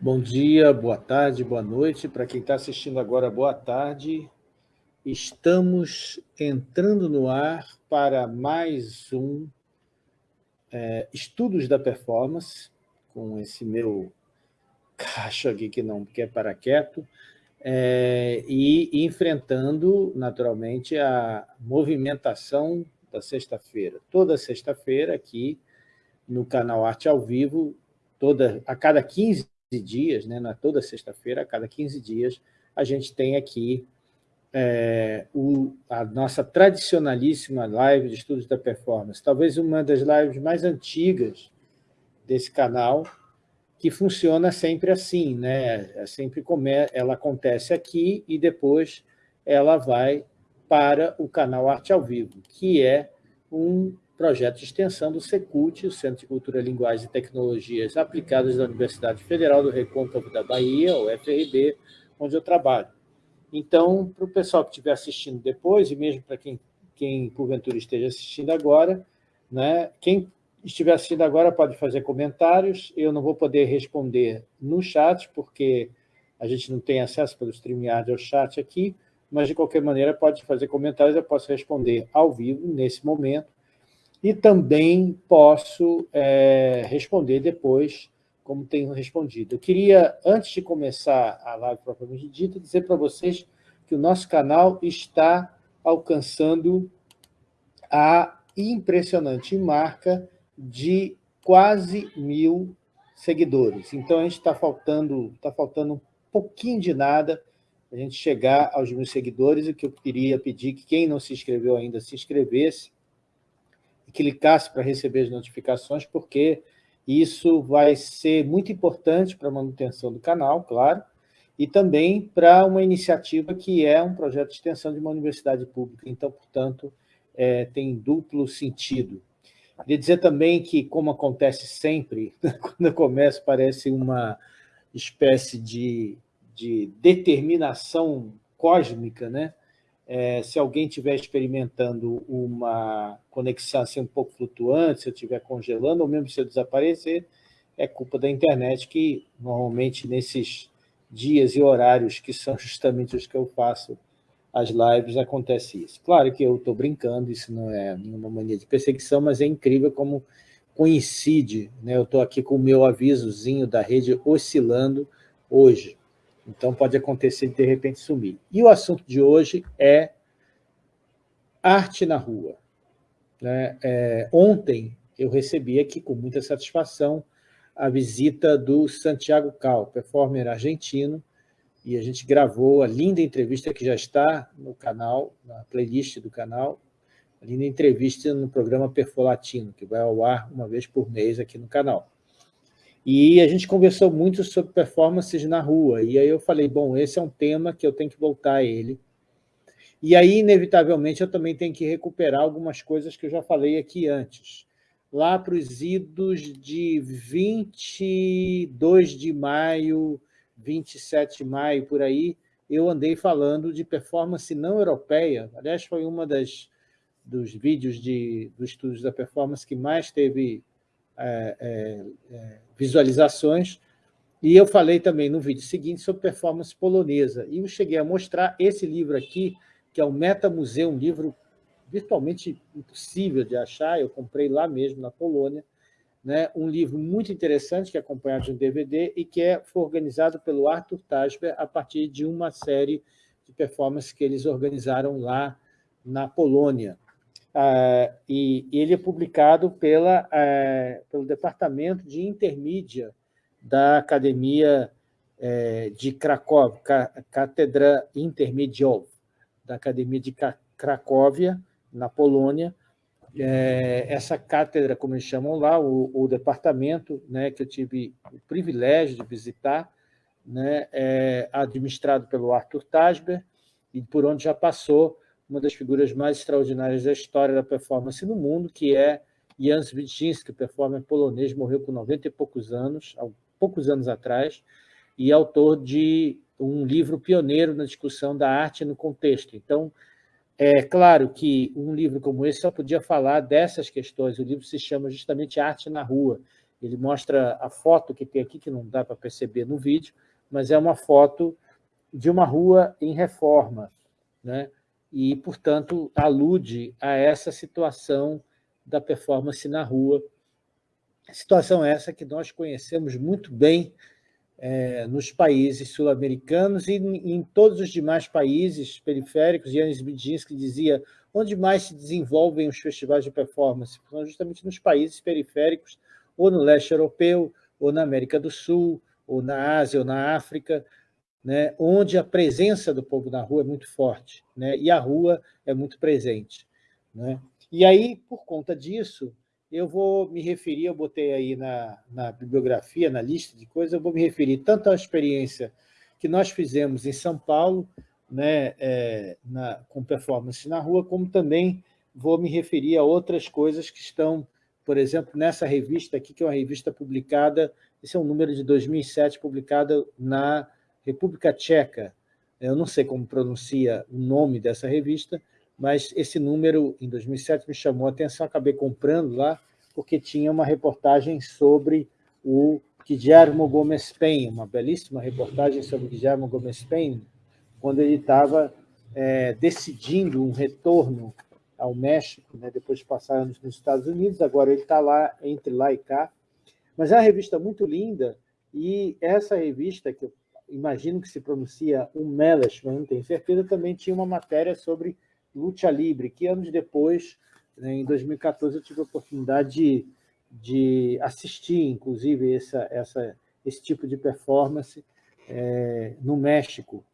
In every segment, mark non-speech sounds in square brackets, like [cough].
Bom dia, boa tarde, boa noite. Para quem está assistindo agora, boa tarde. Estamos entrando no ar para mais um é, Estudos da Performance, com esse meu cacho aqui que não quer parar quieto, é, e enfrentando, naturalmente, a movimentação da sexta-feira. Toda sexta-feira, aqui no canal Arte ao Vivo, toda, a cada 15 dias, né, na toda sexta-feira, a cada 15 dias, a gente tem aqui é, o, a nossa tradicionalíssima live de estudos da performance, talvez uma das lives mais antigas desse canal, que funciona sempre assim, né? É sempre come, ela acontece aqui e depois ela vai para o canal Arte ao Vivo, que é um projeto de extensão do Secult, o Centro de Cultura, Linguagem e Tecnologias Aplicadas da Universidade Federal do Recôncavo da Bahia, o FRB, onde eu trabalho. Então, para o pessoal que estiver assistindo depois, e mesmo para quem, quem porventura esteja assistindo agora, né, quem estiver assistindo agora pode fazer comentários, eu não vou poder responder no chat, porque a gente não tem acesso pelo StreamYard ao chat aqui, mas, de qualquer maneira, pode fazer comentários, eu posso responder ao vivo, nesse momento, e também posso é, responder depois, como tenho respondido. Eu queria, antes de começar a live propriamente dita, dizer para vocês que o nosso canal está alcançando a impressionante marca de quase mil seguidores. Então, a gente está faltando, tá faltando um pouquinho de nada a gente chegar aos mil seguidores, o que eu queria pedir que quem não se inscreveu ainda se inscrevesse, clicasse para receber as notificações, porque isso vai ser muito importante para a manutenção do canal, claro, e também para uma iniciativa que é um projeto de extensão de uma universidade pública. Então, portanto, é, tem duplo sentido. Queria dizer também que, como acontece sempre, [laughs] quando eu começo, parece uma espécie de, de determinação cósmica, né? É, se alguém estiver experimentando uma conexão assim, um pouco flutuante, se eu estiver congelando, ou mesmo se eu desaparecer, é culpa da internet, que normalmente nesses dias e horários que são [laughs] justamente os que eu faço as lives, acontece isso. Claro que eu estou brincando, isso não é nenhuma mania de perseguição, mas é incrível como coincide. Né? Eu estou aqui com o meu avisozinho da rede oscilando hoje. Então, pode acontecer de, de repente, sumir. E o assunto de hoje é arte na rua. Né? É, ontem, eu recebi aqui, com muita satisfação, a visita do Santiago Cal, performer argentino, e a gente gravou a linda entrevista que já está no canal, na playlist do canal, a linda entrevista no programa Perfolatino, que vai ao ar uma vez por mês aqui no canal. E a gente conversou muito sobre performances na rua, e aí eu falei, bom, esse é um tema que eu tenho que voltar a ele. E aí, inevitavelmente, eu também tenho que recuperar algumas coisas que eu já falei aqui antes. Lá para os idos de 22 de maio, 27 de maio, por aí, eu andei falando de performance não europeia. Aliás, foi uma das dos vídeos de, dos estudos da performance que mais teve é, é, é, visualizações, e eu falei também no vídeo seguinte sobre performance polonesa, e eu cheguei a mostrar esse livro aqui, que é o Meta Museu, um livro virtualmente impossível de achar, eu comprei lá mesmo, na Polônia, né, um livro muito interessante, que é acompanhado de um DVD, e que é, foi organizado pelo Arthur Tasber a partir de uma série de performances que eles organizaram lá na Polônia. Uh, e, ele é publicado pela, uh, pelo Departamento de Intermídia da Academia uh, de Cracóvia, Cátedra Intermedial, da Academia de Cracóvia, na Polônia. É, essa cátedra, como eles chamam lá, o, o departamento, né, que eu tive o privilégio de visitar, né, é administrado pelo Arthur Tasber, e por onde já passou uma das figuras mais extraordinárias da história da performance no mundo, que é Jan Swieczynski, performer polonês, morreu com 90 e poucos anos, há poucos anos atrás, e autor de um livro pioneiro na discussão da arte no contexto. Então, é claro que um livro como esse só podia falar dessas questões. O livro se chama justamente Arte na Rua, Ele mostra a foto que tem aqui, que não dá para perceber no vídeo, mas é uma foto de uma rua em reforma, né? E, portanto, alude a essa situação da performance na rua. Situação essa que nós conhecemos muito bem é, nos países sul-americanos e em, todos os demais países periféricos. Yanis Bidzinski dizia onde mais se desenvolvem os festivais de performance? São justamente nos países periféricos, ou no leste europeu, ou na América do Sul, ou na Ásia, ou na África, né, onde a presença do povo na rua é muito forte, né, e a rua é muito presente. Né? E aí, por conta disso, eu vou me referir, eu botei aí na, na bibliografia, na lista de coisas, eu vou me referir tanto à experiência que nós fizemos em São Paulo, né, é, na, com performance na rua, como também vou me referir a outras coisas que estão, por exemplo, nessa revista aqui, que é uma revista publicada, esse é um número de 2007, publicada na República Tcheca. Eu não sei como pronuncia o nome dessa revista, mas esse número, em 2007, me chamou a atenção, acabei comprando lá, porque tinha uma reportagem sobre o Guillermo Gomes Pen, uma belíssima reportagem sobre o Guillermo Gomes Pen, quando ele estava é, decidindo um retorno ao México, né, depois de passar anos nos Estados Unidos, agora ele está lá, entre lá e cá. Mas é uma revista muito linda, e essa revista, que eu imagino que se pronuncia um Melish, mas não tenho certeza, também tinha uma matéria sobre luta livre, que anos depois, né, em 2014, eu tive a oportunidade de, de assistir, inclusive, essa, essa, esse tipo de performance é, no México,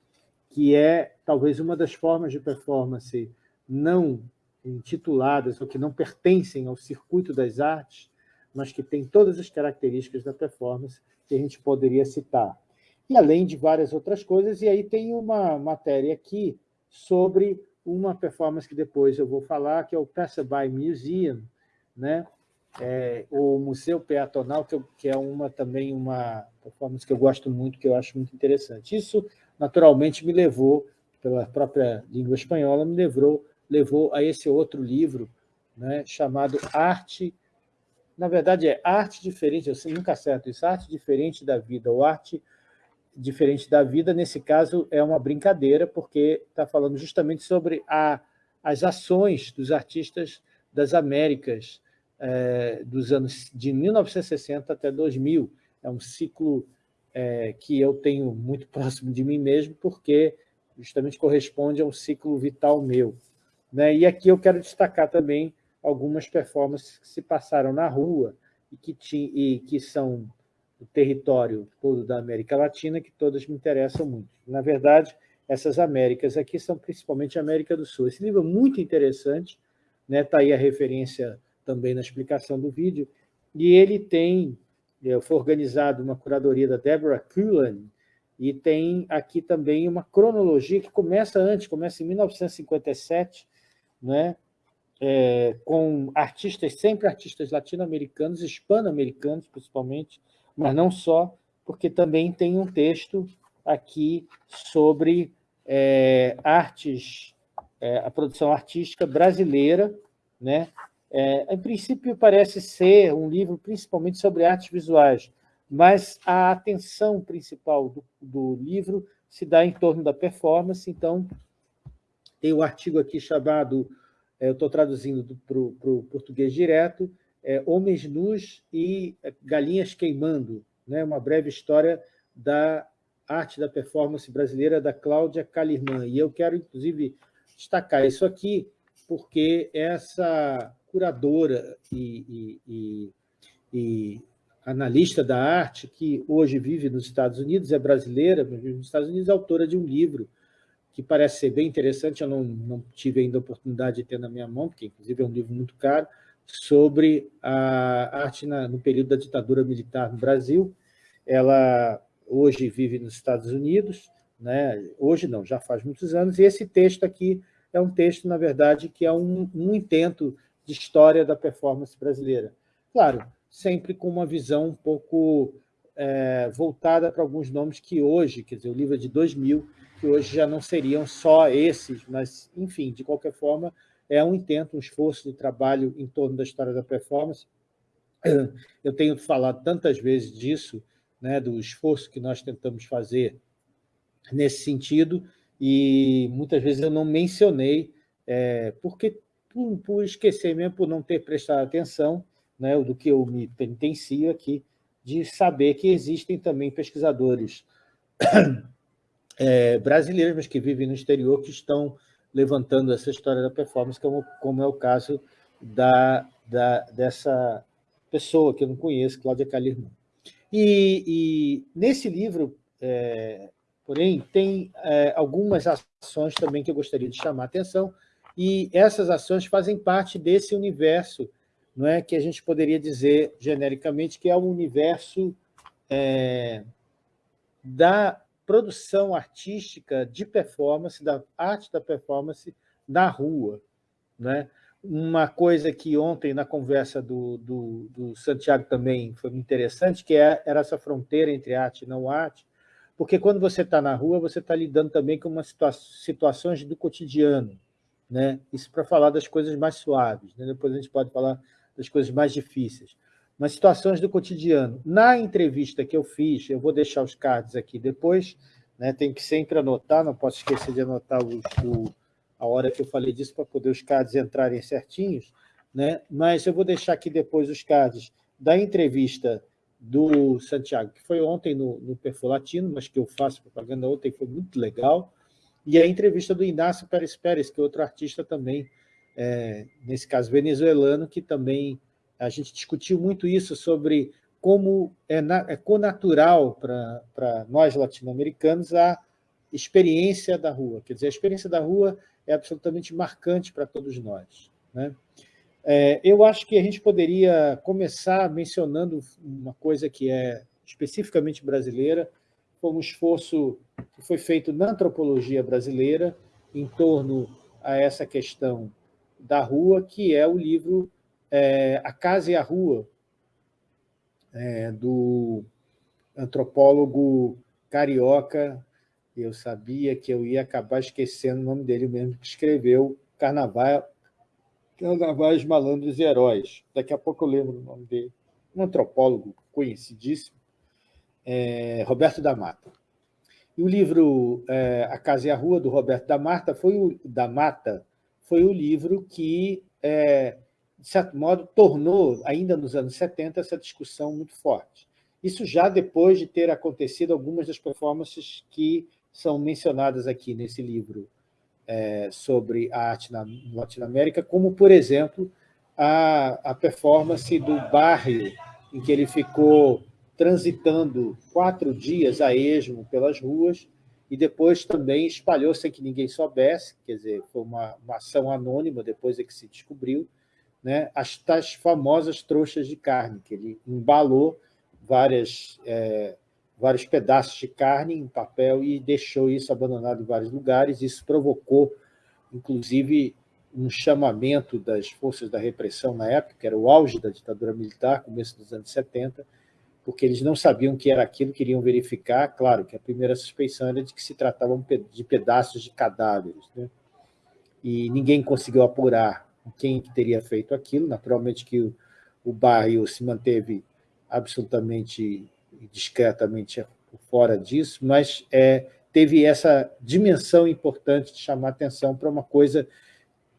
que é talvez uma das formas de performance não intituladas ou que não pertencem ao circuito das artes, mas que tem todas as características da performance que a gente poderia citar. E além de várias outras coisas, e aí tem uma matéria aqui sobre uma performance que depois eu vou falar, que é o Passerby Museum, né? É, o Museu Peatonal, que, eu, que é uma, também uma performance que eu gosto muito, que eu acho muito interessante. Isso naturalmente me levou, pela própria língua espanhola, me levou, levou a esse outro livro, né, chamado Arte, na verdade é Arte Diferente, eu nunca acerto isso, Arte Diferente da Vida, ou Arte Diferente da Vida, nesse caso é uma brincadeira, porque está falando justamente sobre a, as ações dos artistas das Américas, é, dos anos de 1960 até 2000, é um ciclo é, que eu tenho muito [laughs] próximo de mim mesmo, porque justamente corresponde a um ciclo vital meu. Né? E aqui eu quero destacar também algumas performances que se passaram na rua e que, ti, e que são do território todo da América Latina, que todas me interessam muito. Na verdade, essas Américas aqui são principalmente a América do Sul. Esse livro é muito interessante, está né? Tá aí a referência também na explicação do vídeo, e ele tem é, foi organizado uma curadoria da Deborah Cullen, e tem aqui também uma cronologia que começa antes, começa em 1957, né, é, com artistas, sempre artistas latino-americanos, hispano-americanos principalmente, mas não só, porque também tem um texto aqui sobre é, artes, é, a produção artística brasileira, né, é, em princípio, parece ser um livro principalmente sobre artes visuais, mas a atenção principal do, do livro se dá em torno da performance, então tem um artigo aqui chamado, eu estou traduzindo para o português direto, é, Homens Nus e Galinhas Queimando, né, uma breve história da arte da performance brasileira da Cláudia Calirman. E eu quero, inclusive, destacar isso aqui, porque essa curadora e, e, e, analista da arte, que hoje vive nos Estados Unidos, é brasileira, mas nos Estados Unidos, é autora de um livro que parece ser bem interessante, eu não, não tive ainda a oportunidade de ter na minha mão, porque inclusive é um livro muito caro, sobre a arte na, no período da ditadura militar no Brasil. Ela hoje vive nos Estados Unidos, né? hoje não, já faz muitos anos, e esse texto aqui é um texto, na verdade, que é um, um intento de história da performance brasileira. Claro, sempre com uma visão um pouco é, voltada para alguns nomes que hoje, quer dizer, o livro é de 2000, que hoje já não seriam só esses, mas, enfim, de qualquer forma, é um intento, um esforço de trabalho em torno da história da performance, Eu tenho falado tantas vezes disso, né, do esforço que nós tentamos fazer nesse sentido, e muitas vezes eu não mencionei, é, porque por, por, esquecer mesmo, por não ter prestado atenção, né, do que eu me penitencio aqui, de saber que existem também pesquisadores é, [coughs] brasileiros, mas que vivem no exterior, que estão levantando essa história da performance, como, como é o caso da, da, dessa pessoa que eu não conheço, Cláudia Calirman. E, e nesse livro, é, porém, tem é, algumas ações também que eu gostaria de chamar a atenção, e essas ações fazem parte desse universo não é que a gente poderia dizer genericamente que é o universo é, da produção artística de performance, da arte da performance na rua. Né? Uma coisa que ontem, na conversa do, do, do Santiago também foi interessante, que é, era essa fronteira entre arte e não arte, porque quando você está na rua, você está lidando também com umas situa situações do cotidiano. Né? Isso para falar das coisas mais suaves. Né? Depois a gente pode falar das coisas mais difíceis mas situações do cotidiano. Na entrevista que eu fiz, eu vou deixar os cards aqui depois, né, tem que sempre anotar, não posso esquecer de anotar o, a hora que eu falei disso para poder os cards entrarem certinhos, né, mas eu vou deixar aqui depois os cards da entrevista do Santiago, que foi ontem no, no Perfil Latino, mas que eu faço propaganda ontem, foi muito legal, e a entrevista do Inácio Pérez Pérez, que é outro artista também, é, nesse caso venezuelano, que também a gente discutiu muito isso sobre como é, na, é conatural para nós latino-americanos a experiência da rua. Quer dizer, a experiência da rua é absolutamente marcante para todos nós. Né? É, eu acho que a gente poderia começar mencionando uma coisa que é especificamente brasileira, um esforço que foi feito na antropologia brasileira em torno a essa questão da rua, que é o livro é, A Casa e a Rua, é, do antropólogo carioca, eu sabia que eu ia acabar esquecendo o nome dele mesmo, que escreveu Carnaval, Carnavais, Malandros e Heróis. Daqui a pouco eu lembro o nome dele. Um antropólogo conhecidíssimo, é, Roberto da Mata. E o livro é, A Casa e a Rua, do Roberto da Mata, foi o, da Mata, foi o livro que é, de certo modo, tornou, ainda nos anos 70, essa discussão muito forte. Isso já depois de ter acontecido algumas das performances que são mencionadas aqui nesse livro é, sobre a arte na Latinoamérica, como, por exemplo, a, a performance do bairro em que ele ficou transitando quatro dias a esmo pelas ruas e depois também espalhou sem que ninguém soubesse, quer dizer, foi uma, uma ação anônima depois é que se descobriu, né, as tais famosas trouxas de carne, que ele embalou várias, é, vários pedaços de carne em papel e deixou isso abandonado em vários lugares. Isso provocou, inclusive, um chamamento das forças da repressão na época, que era o auge da ditadura militar, começo dos anos 70, porque eles não sabiam que era aquilo, queriam verificar. Claro que a primeira suspeição era de que se tratavam de pedaços de cadáveres. Né? E ninguém conseguiu apurar quem teria feito aquilo. Naturalmente que o, bairro se manteve absolutamente discretamente fora disso, mas é, teve essa dimensão importante de chamar atenção para uma coisa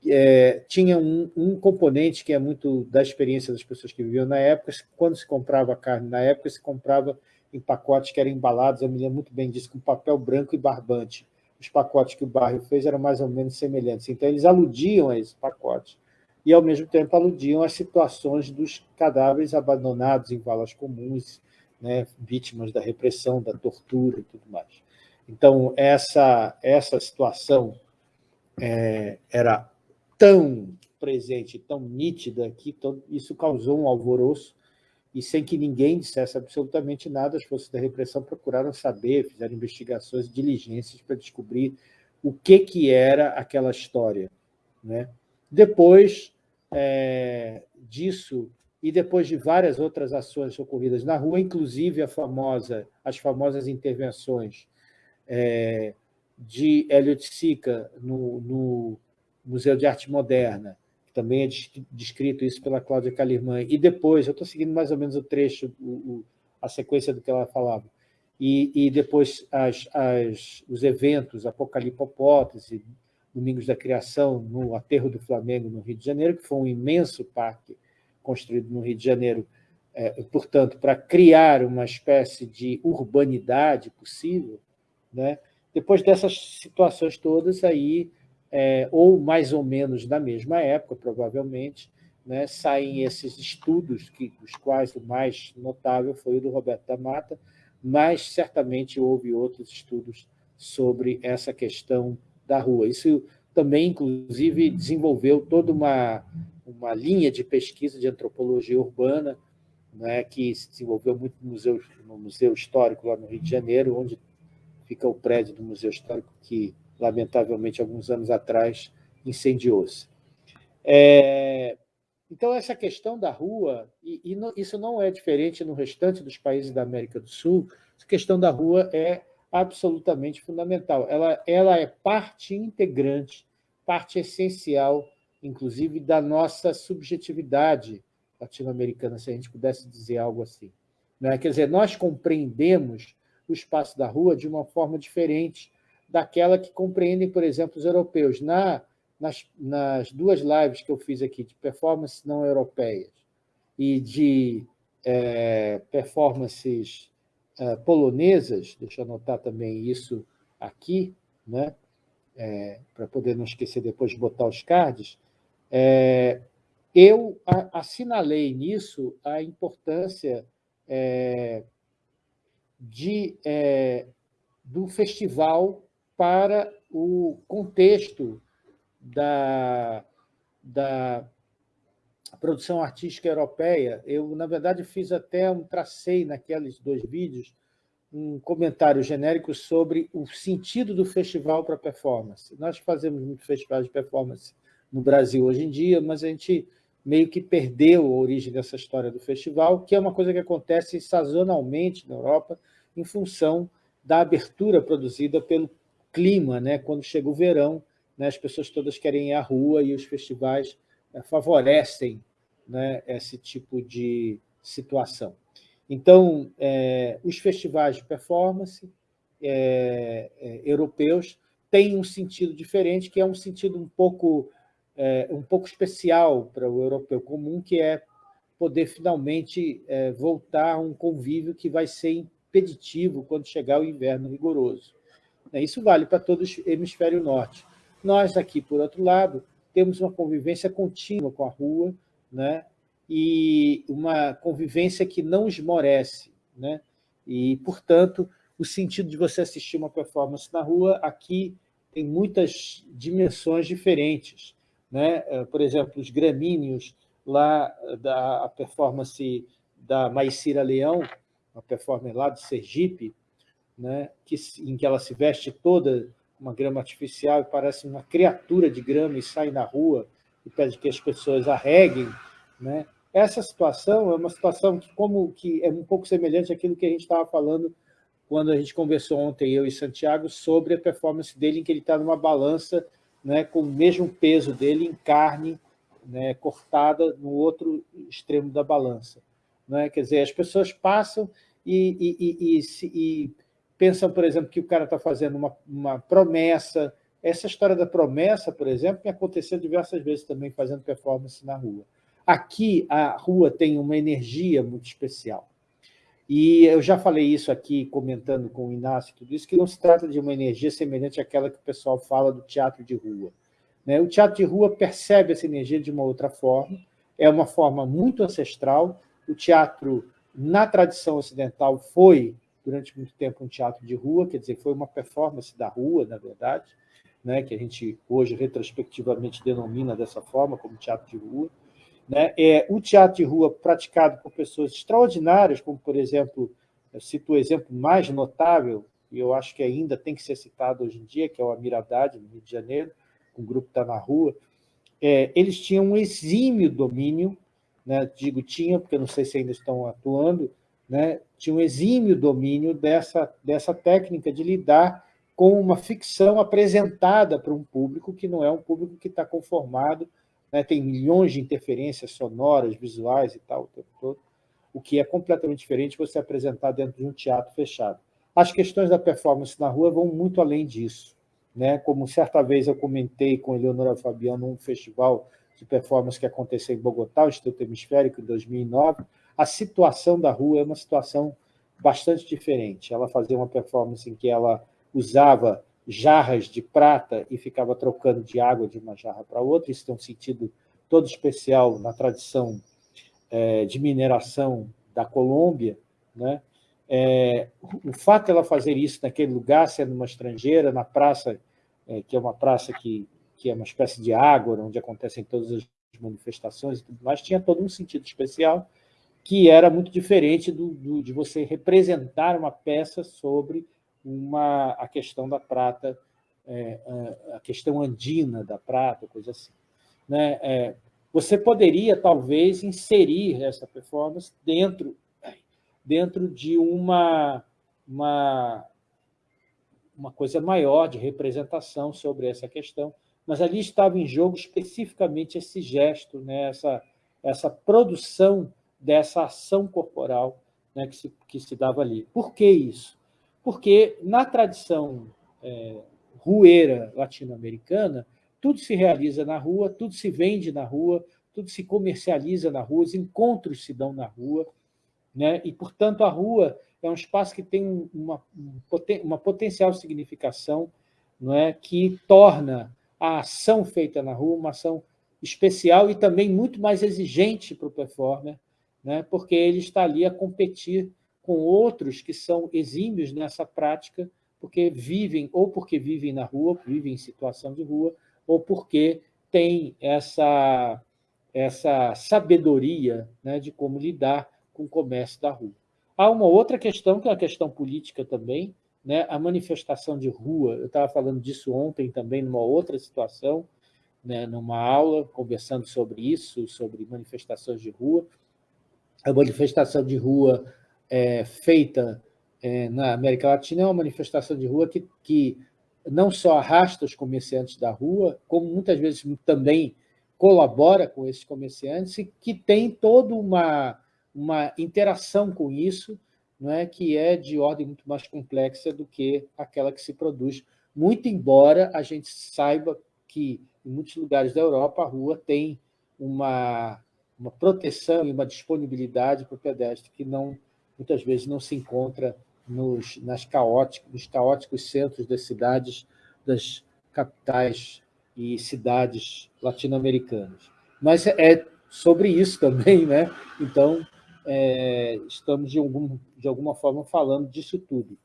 é, tinha um, um, componente que é muito da experiência das pessoas que viviam na época, quando se comprava carne na época, se comprava em pacotes que eram embalados, eu me lembro muito bem disso, com papel branco e barbante os pacotes que o bairro fez eram mais ou menos semelhantes. Então, eles aludiam a esses pacotes e, ao mesmo tempo, aludiam às situações dos cadáveres abandonados em valas comuns, né, vítimas da repressão, da tortura e tudo mais. Então, essa, essa situação é, era tão presente, tão nítida, que todo, isso causou um alvoroço e sem que ninguém dissesse absolutamente nada, as forças da repressão procuraram saber, fizeram investigações, diligências para descobrir o que, que era aquela história. Né? Depois é, disso, e depois de várias outras ações ocorridas na rua, inclusive famosa, as famosas intervenções é, de Elliot Sica no, no Museu de Arte Moderna, também é descrito isso pela Cláudia Calirman, e depois, eu estou seguindo mais ou menos o trecho, o, o, a sequência do que ela falava, e, e depois as, as, os eventos, Apocalipopótese, Domingos da Criação, no Aterro do Flamengo, no Rio de Janeiro, que foi um imenso parque construído no Rio de Janeiro, é, portanto, para criar uma espécie de urbanidade possível, né? depois dessas situações todas, aí é, ou mais ou menos na mesma época, provavelmente, né, saem esses estudos, que, dos quais o mais notável foi o do Roberto da Mata, mas certamente houve outros estudos sobre essa questão da rua. Isso também, inclusive, desenvolveu toda uma, uma linha de pesquisa de antropologia urbana, né, que se desenvolveu muito no museu, no museu Histórico, lá no Rio de Janeiro, onde fica o prédio do Museu Histórico, que lamentavelmente, alguns anos atrás, incendiou-se. É, então, essa questão da rua, e, e isso não é diferente no restante dos países da América do Sul, essa questão da rua é absolutamente fundamental. Ela, ela é parte integrante, parte essencial, inclusive, da nossa subjetividade latino-americana, se a gente pudesse dizer algo assim. Né? Quer dizer, nós compreendemos o espaço da rua de uma forma diferente daquela que compreendem, por exemplo, os europeus. Na, nas, nas duas lives que eu fiz aqui de performances não europeias e de é, performances é, polonesas, deixa eu anotar também isso aqui, né? É, para poder não esquecer depois de botar os cards, é, eu assinalei nisso a importância é, de, é, do festival para o contexto da, da produção artística europeia. Eu, na verdade, fiz até um tracei naqueles dois vídeos um comentário genérico sobre o sentido do festival para performance. Nós fazemos muito festival de performance no Brasil hoje em dia, mas a gente meio que perdeu a origem dessa história do festival, que é uma coisa que acontece sazonalmente na Europa, em função da abertura produzida pelo clima, né? quando chega o verão, né? as pessoas todas querem ir à rua e os festivais eh, favorecem né? esse tipo de situação. Então, é, os festivais de performance é, é, europeus têm um sentido diferente, que é um sentido um pouco, um pouco especial para o europeu comum, que é poder finalmente voltar a um convívio que vai ser impeditivo quando chegar o inverno rigoroso. Né, isso vale para todo o hemisfério norte. Nós aqui, por outro lado, temos uma convivência contínua com a rua, né? e uma convivência que não esmorece. Né? E, portanto, o sentido de você assistir uma performance na rua aqui tem muitas dimensões diferentes. Né? Eh, por exemplo, os gramíneos lá da performance da Maicira Leão, uma performance lá de Sergipe, né, que, em que ela se veste toda uma grama artificial e parece uma criatura de grama e sai na rua e pede que as pessoas arreguem. Né? Essa situação é uma situação que, como, que é um pouco semelhante àquilo que a gente estava falando quando a gente conversou ontem, eu e Santiago, sobre a performance dele, em que ele está numa balança né, com o mesmo peso dele em carne né, cortada no outro extremo da balança. Né? Quer dizer, as pessoas passam e, e, e, e pensam, por exemplo, que o cara está fazendo uma, uma promessa. Essa história da promessa, por exemplo, me aconteceu diversas vezes também fazendo performance na rua. Aqui, a rua tem uma energia muito especial. E eu já falei isso aqui, comentando com o Inácio, tudo isso, que não se trata de uma energia semelhante àquela que o pessoal fala do teatro de rua. Né? O teatro de rua percebe essa energia de uma outra forma, é uma forma muito ancestral. O teatro, na tradição ocidental, foi durante muito tempo um teatro de rua, quer dizer, foi uma performance da rua, na verdade, né, que a gente hoje retrospectivamente denomina dessa forma, como teatro de rua. Né? É, o teatro de rua praticado por pessoas extraordinárias, como, por exemplo, eu cito o exemplo mais notável, e eu acho que ainda tem que ser citado hoje em dia, que é o Amiradade, no Rio de Janeiro, com o grupo Está na Rua, é, eles tinham um exímio domínio, né, digo tinham, porque não sei se ainda estão atuando, né, tinha um exímio domínio dessa, dessa técnica de lidar com uma ficção apresentada para um público que não é um público que está conformado né? tem milhões de interferências sonoras, visuais e tal, o tempo todo, o que é completamente diferente você apresentar dentro de um teatro fechado. As questões da performance na rua vão muito além disso. Né? Como certa vez eu comentei com Eleonora Fabiano num festival de performance que aconteceu em Bogotá, o Instituto Hemisférico, em 2009, a situação da rua é uma situação bastante diferente. Ela fazia uma performance em que ela usava jarras de prata e ficava trocando de água de uma jarra para outra. Isso tem um sentido todo especial na tradição é, de mineração da Colômbia. Né? É, o fato de ela fazer isso naquele lugar, sendo uma estrangeira, na praça, é, que é uma praça que, que é uma espécie de água, onde acontecem todas as manifestações e tudo mais, tinha todo um sentido especial, que era muito diferente do, do, de você representar uma peça sobre uma, a questão da prata, é, a questão andina da prata, coisa assim. Né? É, você poderia, talvez, inserir essa performance dentro, dentro de uma, uma, uma coisa maior de representação sobre essa questão, mas ali estava em jogo especificamente esse gesto, né? essa, essa produção dessa ação corporal né? que, se, que se dava ali. Por que isso? Porque na tradição é, rueira latino-americana, tudo se realiza na rua, tudo se vende na rua, tudo se comercializa na rua, os encontros se dão na rua, né? e, portanto, a rua é um espaço que tem uma, uma potencial significação não é? que torna a ação feita na rua uma ação especial e também muito mais exigente para o performer, né? porque ele está ali a competir com outros que são exímios nessa prática, porque vivem, ou porque vivem na rua, vivem em situação de rua, ou porque têm essa, essa sabedoria né, de como lidar com o comércio da rua. Há uma outra questão, que é a questão política também, né, a manifestação de rua, eu estava falando disso ontem também, numa outra situação, né, numa aula, conversando sobre isso, sobre manifestações de rua. A manifestação de rua é, feita é, na América Latina é uma manifestação de rua que, que não só arrasta os comerciantes da rua, como muitas vezes também colabora com esses comerciantes e que tem toda uma, uma interação com isso, não é? Que é de ordem muito mais complexa do que aquela que se produz, muito embora a gente saiba que em muitos lugares da Europa a rua tem uma, uma proteção e uma disponibilidade para o pedestre que não muitas vezes não se encontra nos, nas caóticos, nos caóticos centros das cidades, das capitais e cidades latino-americanas. Mas é sobre isso [laughs] também, né? então é, estamos, de, algum, de alguma forma, falando disso tudo.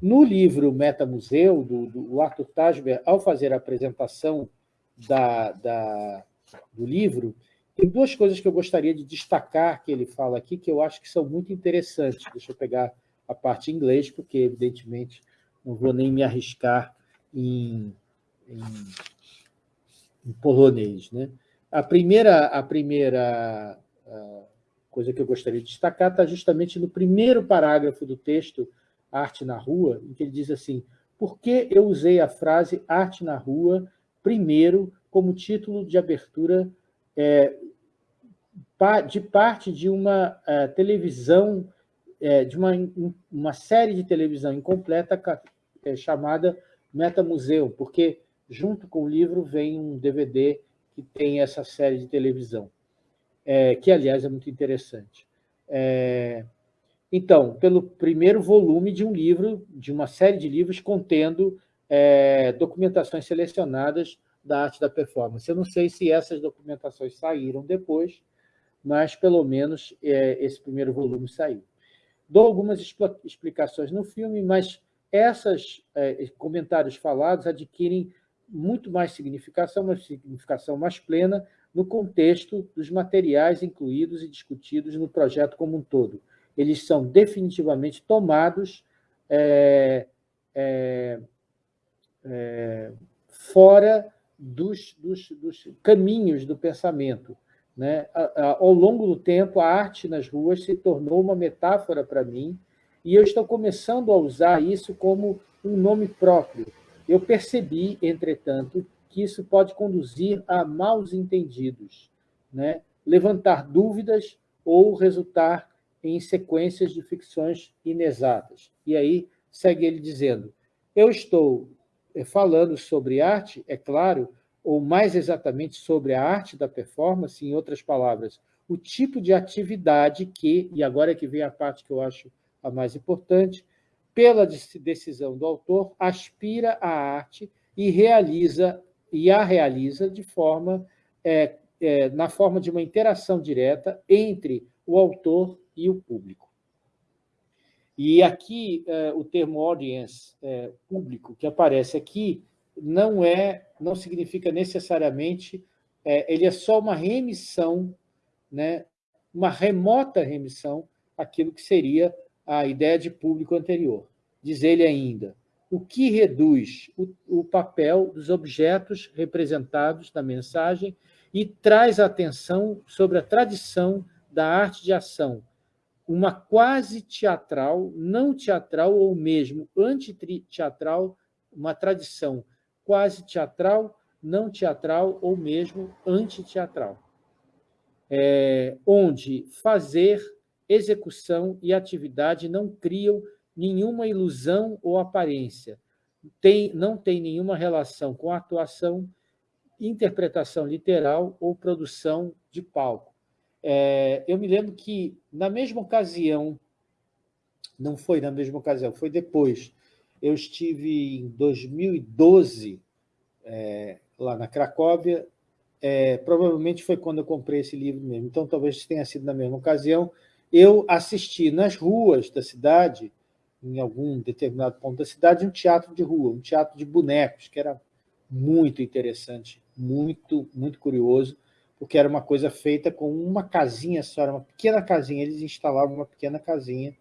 No livro Metamuseu, do, do Arthur Tasber, ao fazer a apresentação da, da, do livro, tem duas coisas que eu gostaria de destacar que ele fala aqui, que eu acho que são muito interessantes. Deixa eu pegar a parte em inglês, porque, evidentemente, não vou nem me arriscar em, em, em polonês. Né? A primeira, a primeira a coisa que eu gostaria de destacar está justamente no primeiro parágrafo do texto Arte na Rua, em que ele diz assim, por que eu usei a frase Arte na Rua primeiro como título de abertura é, de parte de uma é, televisão, é, de uma, uma série de televisão incompleta é, chamada Metamuseu, porque junto com o livro vem um DVD que tem essa série de televisão, que, aliás, é muito interessante. Então, pelo primeiro volume de um livro, de uma série de livros contendo documentações selecionadas da arte da performance. Eu não sei se essas documentações saíram depois, mas pelo menos é, esse primeiro volume saiu. Dou algumas explicações no filme, mas esses é, comentários falados adquirem muito mais significação, uma significação mais plena no contexto dos materiais incluídos e discutidos no projeto como um todo. Eles são definitivamente tomados é, é, é fora dos, dos, dos caminhos do pensamento. Né? Ao longo do tempo, a arte nas ruas se tornou uma metáfora para mim e eu estou começando a usar isso como um nome próprio. Eu percebi, entretanto, que isso pode conduzir a maus entendidos, né? levantar dúvidas ou resultar em sequências de ficções inexatas. E aí segue ele dizendo, eu estou eh, falando sobre arte, é claro, ou mais exatamente sobre a arte da performance, em outras palavras, o tipo de atividade que, e agora é que vem a parte que eu acho a mais importante, pela decisão do autor, aspira à arte e realiza e a realiza de forma é, é, na forma de uma interação direta entre o autor e o público. E aqui é, o termo audience, é, público, que aparece aqui, não é, não significa necessariamente, é, ele é só uma remissão, né, uma remota remissão àquilo que seria a ideia de público anterior. Diz ele ainda, o que reduz o, o papel dos objetos representados na mensagem e traz atenção sobre a tradição da arte de ação, uma quase teatral, não teatral ou mesmo antiteatral, uma tradição quase teatral, não teatral ou mesmo antiteatral, é, onde fazer, execução e atividade não criam nenhuma ilusão ou aparência, tem, não tem nenhuma relação com atuação, interpretação literal ou produção de palco. É, eu me lembro que, na mesma ocasião, não foi na mesma ocasião, foi depois, eu estive em 2012 é, lá na Cracóvia, é, provavelmente foi quando eu comprei esse livro mesmo, então talvez tenha sido na mesma ocasião, eu assisti nas ruas da cidade, em algum determinado ponto da cidade, um teatro de rua, um teatro de bonecos, que era muito interessante, muito, muito curioso, porque era uma coisa feita com uma casinha só, era uma pequena casinha, eles instalavam uma pequena casinha,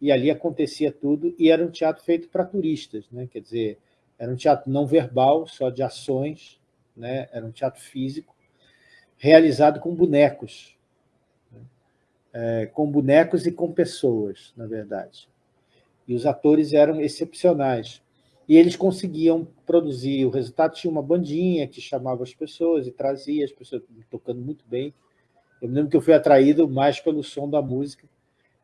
e ali acontecia tudo, e era um teatro feito para turistas, né? quer dizer, era um teatro não verbal, só de ações, né? era um teatro físico, realizado com bonecos, né? é, com bonecos e com pessoas, na verdade. E os atores eram excepcionais. E eles conseguiam produzir, o resultado tinha uma bandinha que chamava as pessoas e trazia as pessoas tocando muito bem. Eu me lembro que eu fui atraído mais pelo som da música,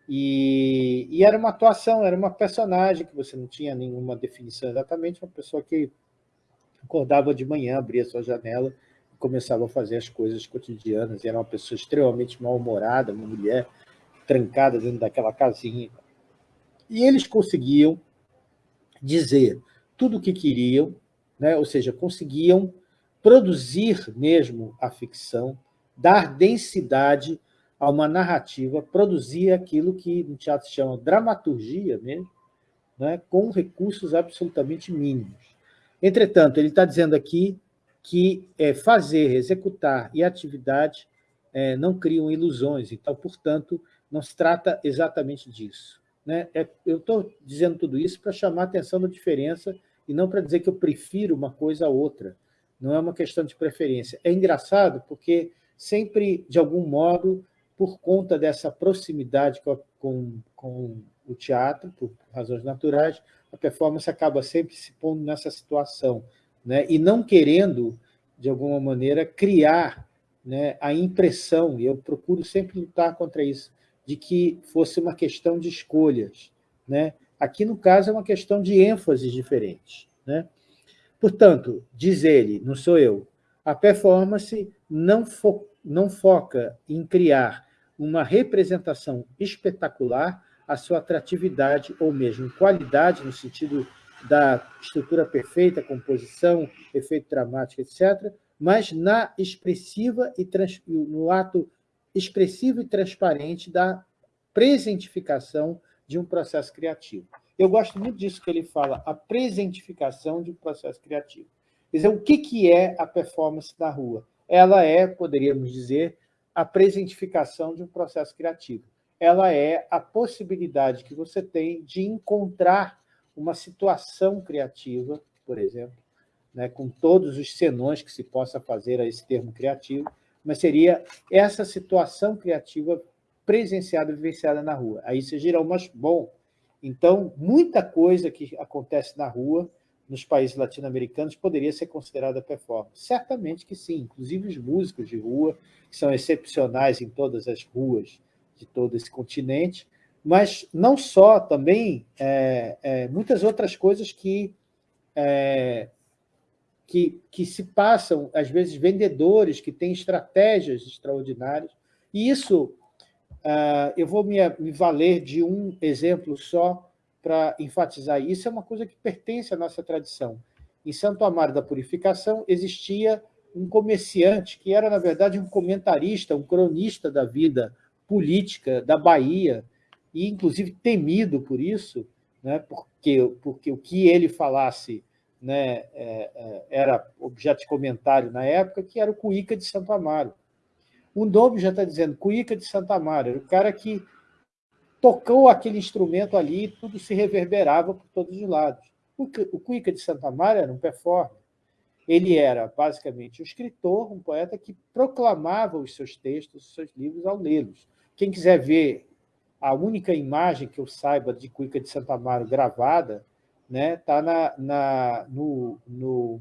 e, e, era uma atuação, era uma personagem que você não tinha nenhuma definição exatamente, uma pessoa que acordava de manhã, abria sua janela e começava a fazer as coisas cotidianas. E era uma pessoa extremamente mal-humorada, uma mulher trancada dentro daquela casinha. E eles conseguiam dizer tudo o que queriam, né? ou seja, conseguiam produzir mesmo a ficção, dar densidade a uma narrativa, produzir aquilo que no teatro se chama dramaturgia mesmo, né, com recursos absolutamente mínimos. Entretanto, ele está dizendo aqui que é, fazer, executar e atividade é, não criam ilusões, então, portanto, não se trata exatamente disso. Né? É, eu estou dizendo tudo isso para chamar a atenção da diferença e não para dizer que eu prefiro uma coisa a outra. Não é uma questão de preferência. É engraçado porque sempre, de algum modo, por conta dessa proximidade com, com, o teatro, por razões naturais, a performance acaba sempre se pondo nessa situação, né? e não querendo, de alguma maneira, criar né, a impressão, e eu procuro sempre lutar contra isso, de que fosse uma questão de escolhas. Né? Aqui, no caso, é uma questão de ênfases diferentes. Né? Portanto, diz ele, não sou eu, a performance não, fo não foca em criar uma representação espetacular, a sua atratividade ou mesmo qualidade, no sentido da estrutura perfeita, composição, efeito dramático, etc., mas na expressiva e trans, no ato expressivo e transparente da presentificação de um processo criativo. Eu gosto muito disso que ele fala, a presentificação de um processo criativo. Quer dizer, o que é a performance da rua? Ela é, poderíamos dizer, a presentificação de um processo criativo. Ela é a possibilidade que você tem de encontrar uma situação criativa, por exemplo, né, com todos os senões que se possa fazer a esse termo criativo, mas seria essa situação criativa presenciada vivenciada na rua. Aí você gira mas bom, então, muita coisa que acontece na rua nos países latino-americanos poderia ser considerada performance? Certamente que sim, inclusive os músicos de rua, que são excepcionais em todas as ruas de todo esse continente, mas não só, também é, é, muitas outras coisas que, é, que, que se passam, às vezes vendedores que têm estratégias extraordinárias, e isso uh, eu vou me, me valer de um exemplo só, para enfatizar isso, é uma coisa que pertence à nossa tradição. Em Santo Amaro da Purificação existia um comerciante que era, na verdade, um comentarista, um cronista da vida política da Bahia, e inclusive temido por isso, né, porque, porque o que ele falasse né, é, é, era objeto de comentário na época, que era o Cuíca de Santo Amaro. O nome já está dizendo Cuíca de Santo Amaro, era o cara que tocou aquele instrumento ali e tudo se reverberava por todos os lados. O Cuica de Santa Maria era um performer. Ele era, basicamente, um escritor, um poeta que proclamava os seus textos, os seus livros ao lê-los. Quem quiser ver a única imagem que eu saiba de Cuica de Santa Maria gravada está né, tá na, na, no, no,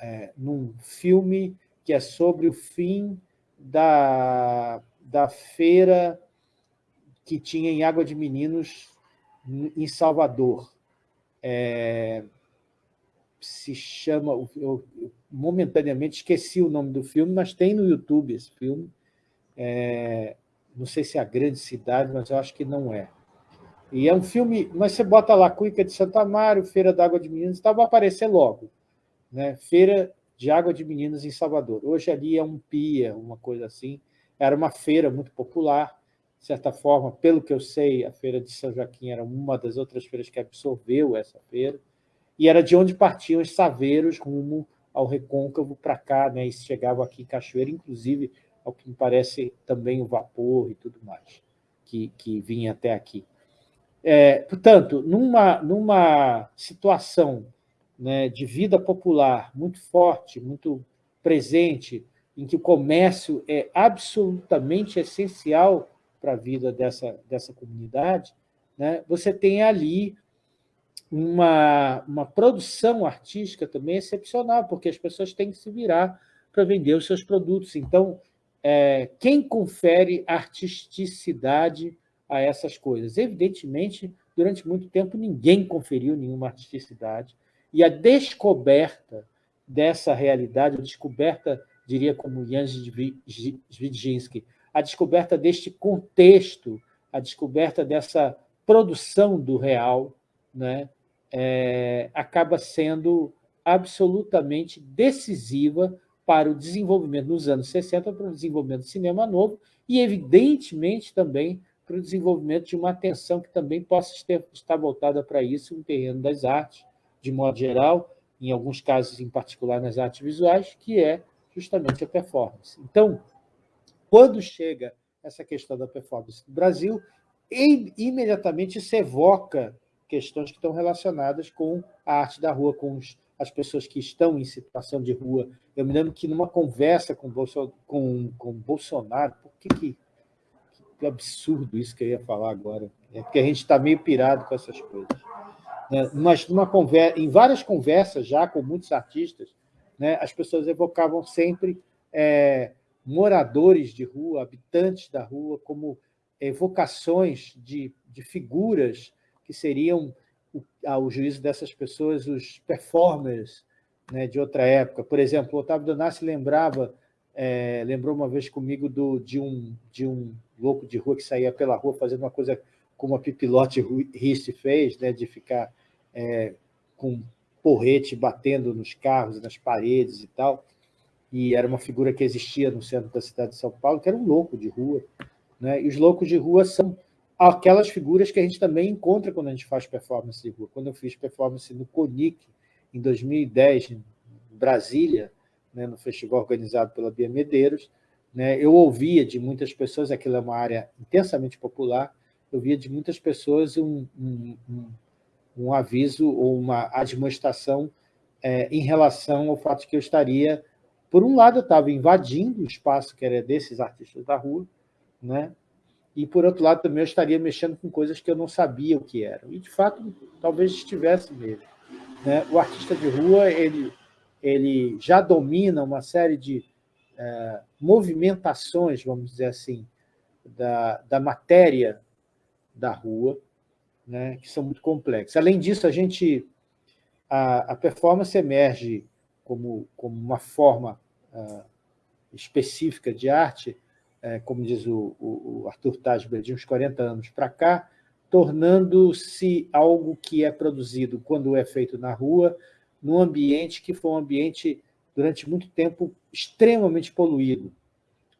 é, num filme que é sobre o fim da, da feira que tinha em Água de Meninos, em Salvador. É, se chama... Eu, momentaneamente esqueci o nome do filme, mas tem no YouTube esse filme. É, não sei se é a grande cidade, mas eu acho que não é. E é um filme, mas você bota lá Cuica de Santa Mário, Feira d'Água de Meninos, tá, vai aparecer logo. Né? Feira de Água de Meninos em Salvador. Hoje ali é um pia, uma coisa assim. Era uma feira muito popular de certa forma, pelo que eu sei, a Feira de São Joaquim era uma das outras feiras que absorveu essa feira, e era de onde partiam os saveiros rumo ao recôncavo para cá, né, e chegavam aqui em Cachoeira, inclusive, ao que me parece, também o vapor e tudo mais, que, que vinha até aqui. É, portanto, numa, numa situação né, de vida popular muito forte, muito presente, em que o comércio é absolutamente essencial para a vida dessa, dessa comunidade, né, você tem ali uma, uma produção artística também excepcional, porque as pessoas têm que se virar para vender os seus produtos. Então, é, quem confere artisticidade a essas coisas? Evidentemente, durante muito tempo, ninguém conferiu nenhuma artisticidade, e a descoberta dessa realidade, a descoberta, diria como Jan Zvidzinski, a descoberta deste contexto, a descoberta dessa produção do real, né, é, acaba sendo absolutamente decisiva para o desenvolvimento, nos anos 60, para o desenvolvimento do cinema novo e, evidentemente, também para o desenvolvimento de uma atenção que também possa estar voltada para isso no terreno das artes, de modo geral, em alguns casos, em particular nas artes visuais, que é justamente a performance. Então, quando chega essa questão da performance no Brasil, imediatamente se evoca questões que estão relacionadas com a arte da rua, com as pessoas que estão em situação de rua. Eu me lembro que numa conversa com, Bolso, com, com Bolsonaro, por que, que, que absurdo isso que eu ia falar agora? É porque a gente está meio pirado com essas coisas. É, mas numa conversa, em várias conversas já com muitos artistas, né, as pessoas evocavam sempre é, moradores de rua, habitantes da rua, como evocações de, de figuras que seriam, ao juízo dessas pessoas, os performers né, de outra época. Por exemplo, Otávio Donassi lembrava, é, lembrou uma vez comigo do, de, um, de um louco de rua que saía pela rua fazendo uma coisa como a Pipilote Rist fez, né, de ficar é, com porrete batendo nos carros, nas paredes e tal e era uma figura que existia no centro da cidade de São Paulo, que era um louco de rua. Né? E os loucos de rua são aquelas figuras que a gente também encontra quando a gente faz performance de rua. Quando eu fiz performance no CONIC, em 2010, em Brasília, né, no festival organizado pela Bia Medeiros, né, eu ouvia de muitas pessoas, aquilo é uma área intensamente popular, eu via de muitas pessoas um, um, um, um aviso ou uma admoestação é, em relação ao fato de que eu estaria por um lado, eu estava invadindo o espaço que era desses artistas da rua, né? e, por outro lado, também eu estaria mexendo com coisas que eu não sabia o que eram. E, de fato, talvez estivesse mesmo. Né? O artista de rua ele, ele já domina uma série de é, movimentações, vamos dizer assim, da, da matéria da rua, né, que são muito complexas. Além disso, a gente a, a performance emerge como, como uma forma uh, específica de arte, uh, como diz o, o, o Arthur Tasber, de uns 40 anos para cá, tornando-se algo que é produzido quando é feito na rua, num ambiente que foi um ambiente, durante muito tempo, extremamente poluído,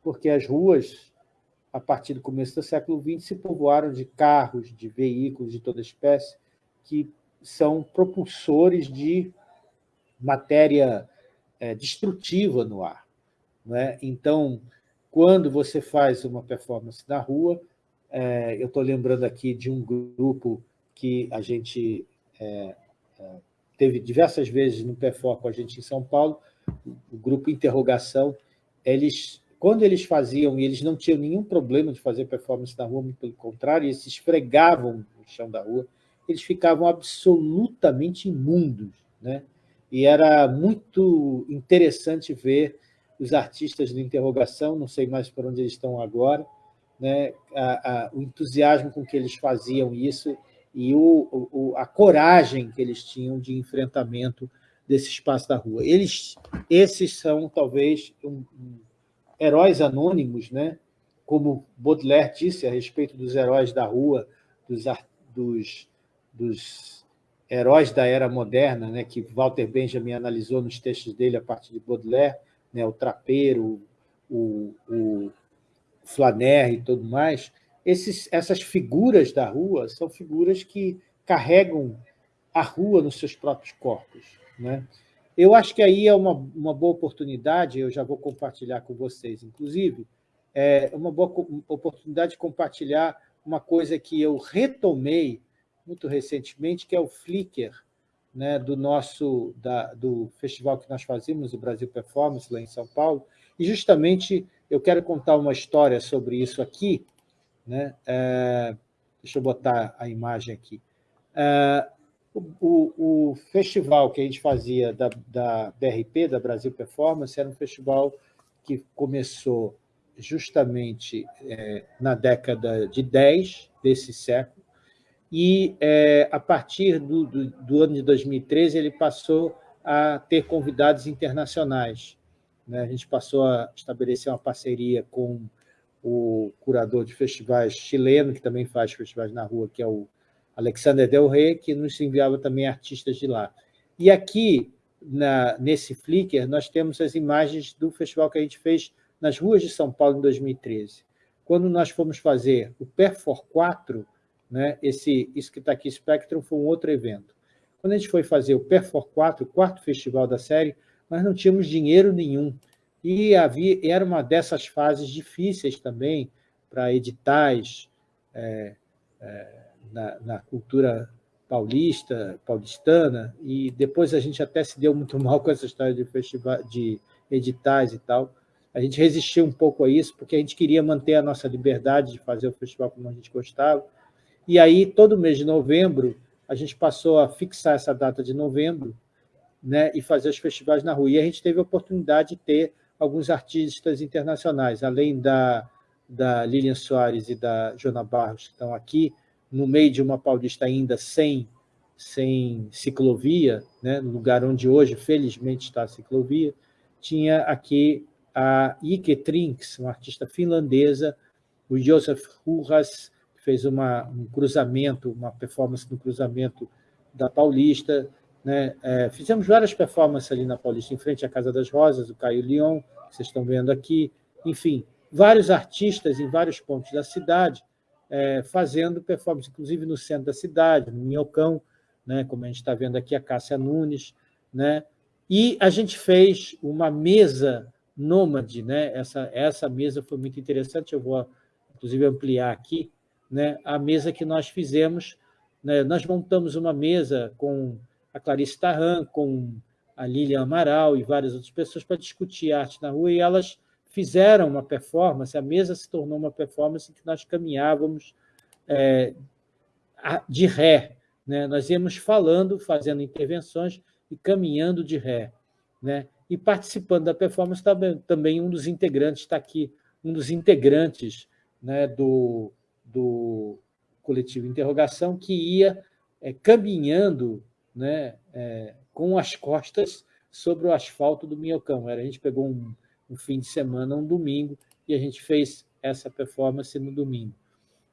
porque as ruas, a partir do começo do século XX, se povoaram de carros, de veículos de toda espécie, que são propulsores de matéria é, destrutiva no ar. é? Então, quando você faz uma performance na rua, é, eu estou lembrando aqui de um grupo que a gente é, é teve diversas vezes no PFO com a gente em São Paulo, o grupo Interrogação, eles, quando eles faziam, e eles não tinham nenhum problema de fazer performance na rua, muito pelo contrário, eles se esfregavam no chão da rua, eles ficavam absolutamente imundos. Né? E era muito interessante ver os artistas de interrogação, não sei mais por onde eles estão agora, né? a, a, o entusiasmo com que eles faziam isso e o, o, a coragem que eles tinham de enfrentamento desse espaço da rua. Eles, esses são, talvez, um, um, heróis anônimos, né? como Baudelaire disse a respeito dos heróis da rua, dos, dos dos heróis da era moderna, né, que Walter Benjamin analisou nos textos dele a partir de Baudelaire, né, o trapeiro, o, o Flaner e tudo mais, esses, essas figuras da rua são figuras que carregam a rua nos seus próprios corpos. Né? Eu acho que aí é uma, uma boa oportunidade, eu já vou compartilhar com vocês, inclusive, é uma boa oportunidade de compartilhar uma coisa que eu retomei muito recentemente, que é o Flickr, né, do nosso da, do festival que nós fazíamos, o Brasil Performance, lá em São Paulo, e justamente eu quero contar uma história sobre isso aqui. Né? É, deixa eu botar a imagem aqui. É, o, o, festival que a gente fazia da, da BRP, da Brasil Performance, era um festival que começou justamente é, na década de 10 desse século, e é, a partir do, do, do, ano de 2013 ele passou a ter convidados internacionais. Né? A gente passou a estabelecer uma parceria com o curador de festivais chileno, que também faz festivais na rua, que é o Alexander Del Rey, que nos enviava também artistas de lá. E aqui, na, nesse Flickr, nós temos as imagens do festival que a gente fez nas ruas de São Paulo em 2013. Quando nós fomos fazer o Perfor 4, né? Esse, isso que está aqui, Spectrum, foi um outro evento. Quando a gente foi fazer o Perfor 4, o quarto festival da série, nós não tínhamos dinheiro nenhum. E havia, era uma dessas fases difíceis também para editais é, é, na, na, cultura paulista, paulistana, e depois a gente até se deu muito [laughs] mal com essa história de, festival, de editais e tal. A gente resistiu um pouco a isso, porque a gente queria manter a nossa liberdade de fazer o festival como a gente gostava, e aí, todo mês de novembro, a gente passou a fixar essa data de novembro né, e fazer os festivais na rua. E a gente teve a oportunidade de ter alguns artistas internacionais, além da, da Lilian Soares e da Jona Barros, que estão aqui, no meio de uma paulista ainda sem, sem ciclovia, né, no lugar onde hoje, felizmente, está a ciclovia, tinha aqui a Ike Trinks, uma artista finlandesa, o Josef Hurras, fez uma, um cruzamento, uma performance no cruzamento da Paulista. Né? É, fizemos várias performances ali na Paulista, em frente à Casa das Rosas, o Caio Lyon, que vocês estão vendo aqui. Enfim, vários artistas em vários pontos da cidade é, fazendo performance, inclusive no centro da cidade, no Minhocão, né? como a gente está vendo aqui, a Cássia Nunes. Né? E a gente fez uma mesa nômade, né? essa, essa mesa foi muito interessante, eu vou, inclusive, ampliar aqui, né, a mesa que nós fizemos. Né, nós montamos uma mesa com a Clarice Tarran, com a Lilian Amaral e várias outras pessoas para discutir arte na rua, e elas fizeram uma performance, a mesa se tornou uma performance que nós caminhávamos é, de ré, Né? Nós íamos falando, fazendo intervenções e caminhando de ré. Né? E participando da performance também, também um dos integrantes está aqui, um dos integrantes né, do, do coletivo Interrogação, que ia é, caminhando né, é, com as costas sobre o asfalto do Minhocão. A gente pegou um, um fim de semana, um domingo, e a gente fez essa performance no domingo.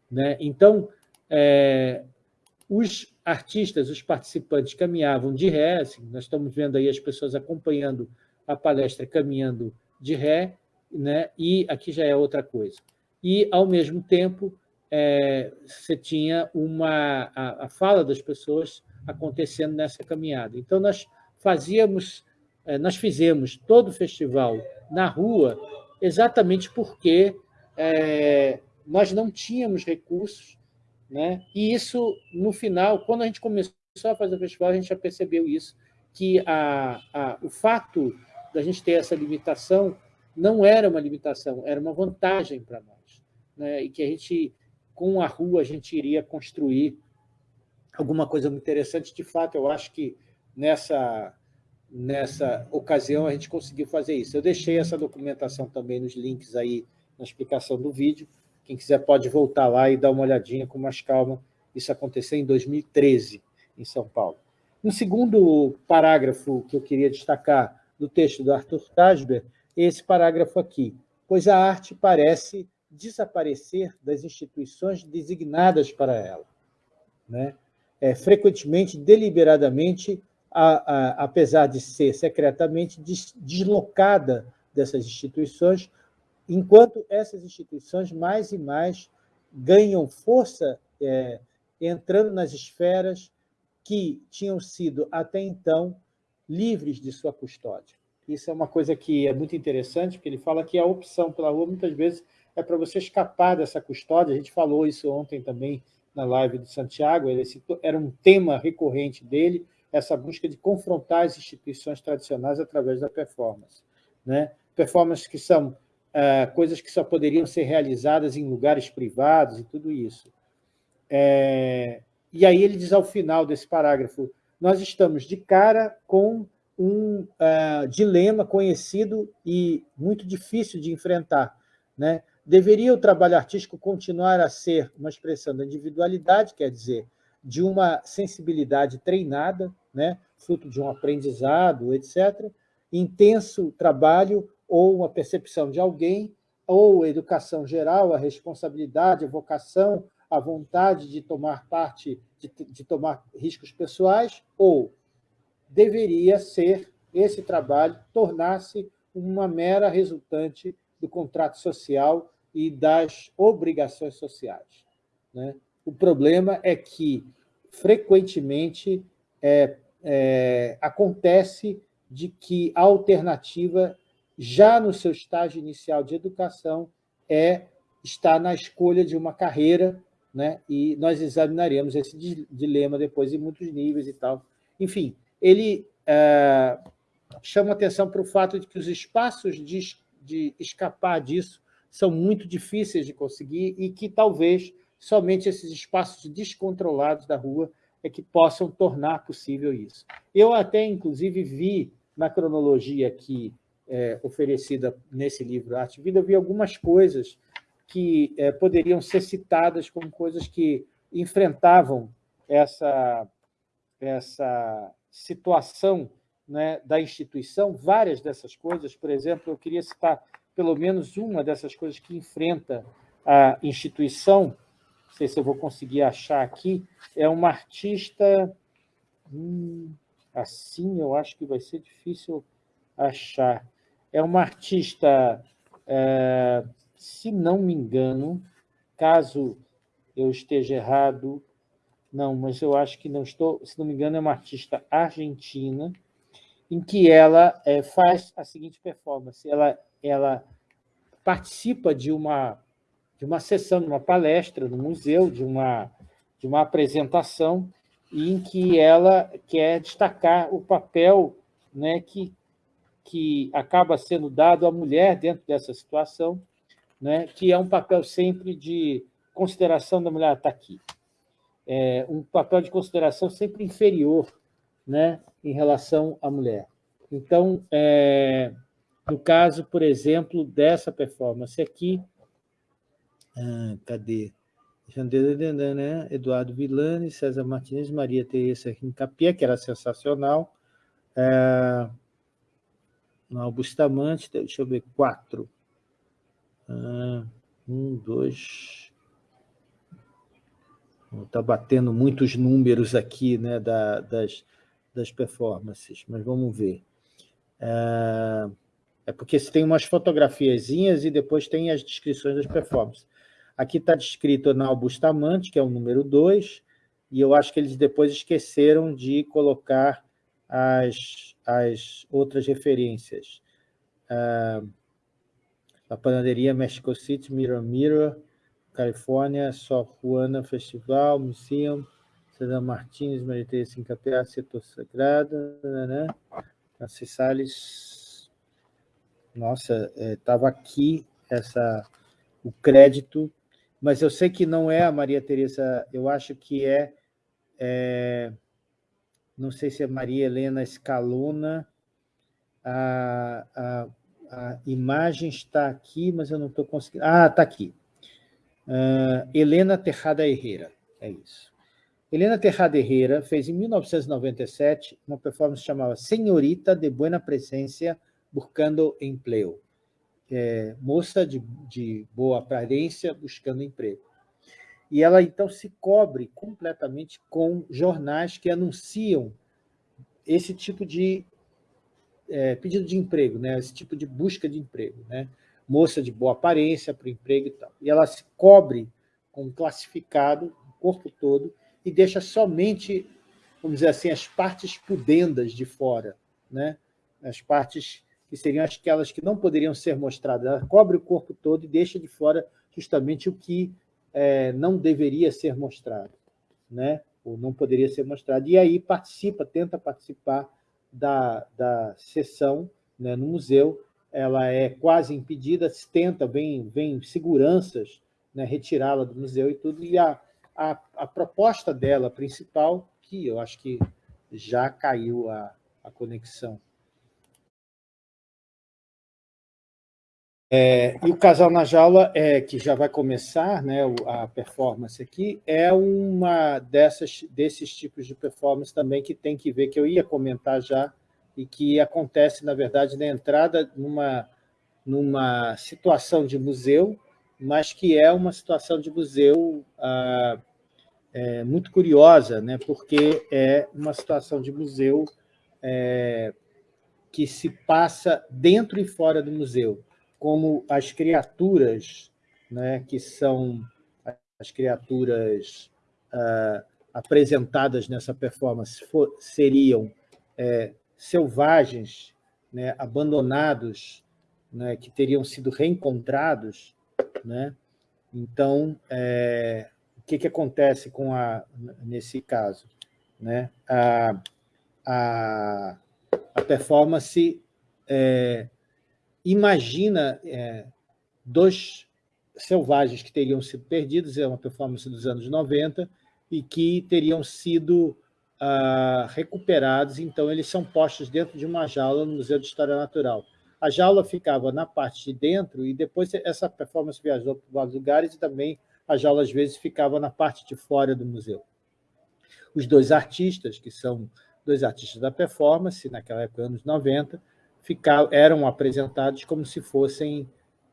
Né? Então, é, os artistas, os participantes caminhavam de ré, assim, nós estamos vendo aí as pessoas acompanhando a palestra caminhando de ré, né? e aqui já é outra coisa. E, ao mesmo tempo, é, você tinha uma, a, a, fala das pessoas acontecendo nessa caminhada. Então, nós fazíamos, é, nós fizemos todo o festival na rua exatamente porque é, nós não tínhamos recursos, né? e isso, no final, quando a gente começou a fazer o festival, a gente já percebeu isso, que a, a, o fato da gente ter essa limitação não era uma limitação, era uma vantagem para nós. Né? E que a gente, com a rua, a gente iria construir alguma coisa muito interessante. De fato, eu acho que nessa, nessa ocasião a gente conseguiu fazer isso. Eu deixei essa documentação também nos links aí na explicação do vídeo. Quem quiser pode voltar lá e dar uma olhadinha com mais calma. Isso aconteceu em 2013, em São Paulo. Um segundo parágrafo que eu queria destacar do texto do Arthur Tasber é esse parágrafo aqui, pois a arte parece desaparecer das instituições designadas para ela. Né? É, frequentemente, deliberadamente, a, a, apesar de ser secretamente des, deslocada dessas instituições, enquanto essas instituições mais e mais ganham força é, entrando nas esferas que tinham sido, até então, livres de sua custódia. Isso é uma coisa que é muito interessante, porque ele fala que a opção pela rua, muitas vezes, é para você escapar dessa custódia. A gente falou isso ontem também na live do Santiago, ele citou, era um tema recorrente dele, essa busca de confrontar as instituições tradicionais através da performance. Né? Performances que são é, coisas que só poderiam ser realizadas em lugares privados e tudo isso. É, e aí ele diz ao final desse parágrafo, nós estamos de cara com um uh, dilema conhecido e muito difícil de enfrentar. Né? Deveria o trabalho artístico continuar a ser uma expressão da individualidade, quer dizer, de uma sensibilidade treinada, né? fruto de um aprendizado, etc., intenso trabalho ou uma percepção de alguém, ou educação geral, a responsabilidade, a vocação, a vontade de tomar parte, de, de tomar riscos pessoais, ou deveria ser esse trabalho tornar-se uma mera resultante do contrato social e das obrigações sociais. Né? O problema é que, frequentemente, é, é, acontece de que a alternativa, já no seu estágio inicial de educação, é estar na escolha de uma carreira, né? e nós examinaremos esse dilema depois em muitos níveis e tal. Enfim, ele é, chama atenção para o fato de que os espaços de, de escapar disso são muito difíceis de conseguir e que talvez somente esses espaços descontrolados da rua é que possam tornar possível isso. Eu até, inclusive, vi na cronologia aqui é, oferecida nesse livro Arte e Vida, eu vi algumas coisas que é, poderiam ser citadas como coisas que enfrentavam essa, essa situação né, da instituição, várias dessas coisas, por exemplo, eu queria citar pelo menos uma dessas coisas que enfrenta a instituição, não sei se eu vou conseguir achar aqui, é uma artista, hum, assim eu acho que vai ser difícil achar, é uma artista, é, se não me engano, caso eu esteja errado, não, mas eu acho que não estou, se não me engano, é uma artista argentina, em que ela é, faz a seguinte performance. Ela, ela participa de uma, de uma sessão, de uma palestra no museu, de uma, de uma apresentação, em que ela quer destacar o papel né, que, que acaba sendo dado à mulher dentro dessa situação, né, que é um papel sempre de consideração da mulher. Está aqui é, um papel de consideração sempre inferior né, em relação à mulher. Então, é, no caso, por exemplo, dessa performance aqui, ah, cadê? Né? Eduardo Villani, César Martins, Maria Teresa Rincapia, que era sensacional. É, no Bustamante, deixa eu ver, quatro. Ah, um, dois... Está batendo muitos números aqui né, da, das, das performances, mas vamos ver. É, é porque tem umas fotografiazinhas e depois tem as descrições das performances. Aqui está descrito na Bustamante, que é o número 2, e eu acho que eles depois esqueceram de colocar as, as outras referências. Uh, a Panaderia Mexico City, Mirror Mirror, Califórnia, Só Juana Festival, Museum, César Martins, Maria Teresa Incapé, Setor Sagrado, né? Francis Salles. Nossa, estava é, aqui essa, o crédito mas eu sei que não é a Maria Teresa, eu acho que é, é não sei se é Maria Helena Escalona, a, a, a imagem está aqui, mas eu não estou conseguindo... Ah, está aqui. Uh, Helena Terrada Herrera, é isso. Helena Terrada Herrera fez, em 1997, uma performance chamada Senhorita de Buena Presencia Buscando Empleo é, moça de, de boa aparência buscando emprego. E ela, então, se cobre completamente com jornais que anunciam esse tipo de é, pedido de emprego, né? esse tipo de busca de emprego. Né? Moça de boa aparência para o emprego e tal. E ela se cobre com um classificado, o corpo todo, e deixa somente, vamos dizer assim, as partes pudendas de fora, né? as partes que seriam aquelas que não poderiam ser mostradas. Ela cobre o corpo todo e deixa de fora justamente o que é, não deveria ser mostrado, né? ou não poderia ser mostrado. E aí participa, tenta participar da, da sessão né, no museu, ela é quase impedida, tenta, vem, vem seguranças né, retirá-la do museu e tudo, e a, a, a, proposta dela principal, que eu acho que já caiu a, a conexão, É, e o Casal na Jaula, é, que já vai começar né, a performance aqui, é uma dessas, desses tipos de performance também que tem que ver, que eu ia comentar já, e que acontece, na verdade, na entrada numa, numa situação de museu, mas que é uma situação de museu ah, é, muito curiosa, né, porque é uma situação de museu é, que se passa dentro e fora do museu como as criaturas, né, que são as criaturas uh, apresentadas nessa performance, for, seriam é, selvagens, né, abandonados, né, que teriam sido reencontrados. Né? Então, é, o que, que acontece com a, nesse caso? Né? A, a, a performance é, imagina é, dois selvagens que teriam sido perdidos, é uma performance dos anos 90, e que teriam sido ah, recuperados, então eles são postos dentro de uma jaula no Museu de História Natural. A jaula ficava na parte de dentro e depois essa performance viajou para vários lugares e também a jaula às vezes ficava na parte de fora do museu. Os dois artistas, que são dois artistas da performance, naquela época, anos 90, eram apresentados como se fossem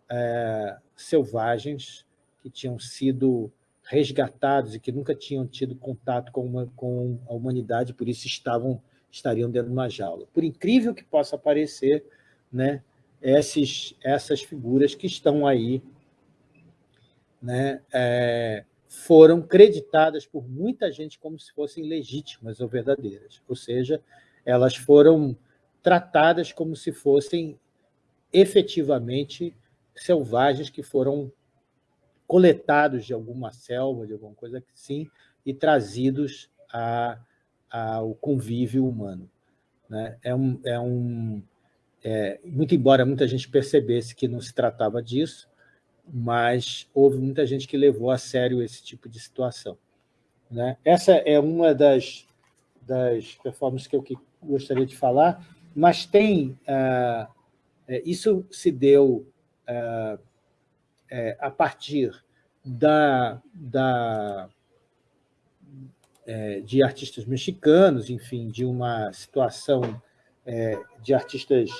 é, selvagens que tinham sido resgatados e que nunca tinham tido contato com, uma, com a humanidade, por isso estavam, estariam dentro de uma jaula. Por incrível que possa parecer, né, esses, essas figuras que estão aí né, é, foram creditadas por muita gente como se fossem legítimas ou verdadeiras, ou seja, elas foram tratadas como se fossem efetivamente selvagens que foram coletados de alguma selva, de alguma coisa assim, e trazidos a, ao convívio humano. Né? É um, é um, é, muito embora muita gente percebesse que não se tratava disso, mas houve muita gente que levou a sério esse tipo de situação. Né? Essa é uma das, das performances que eu gostaria de falar, mas tem... Uh, isso se deu uh, a partir da, da, de artistas mexicanos, enfim, de uma situação de artistas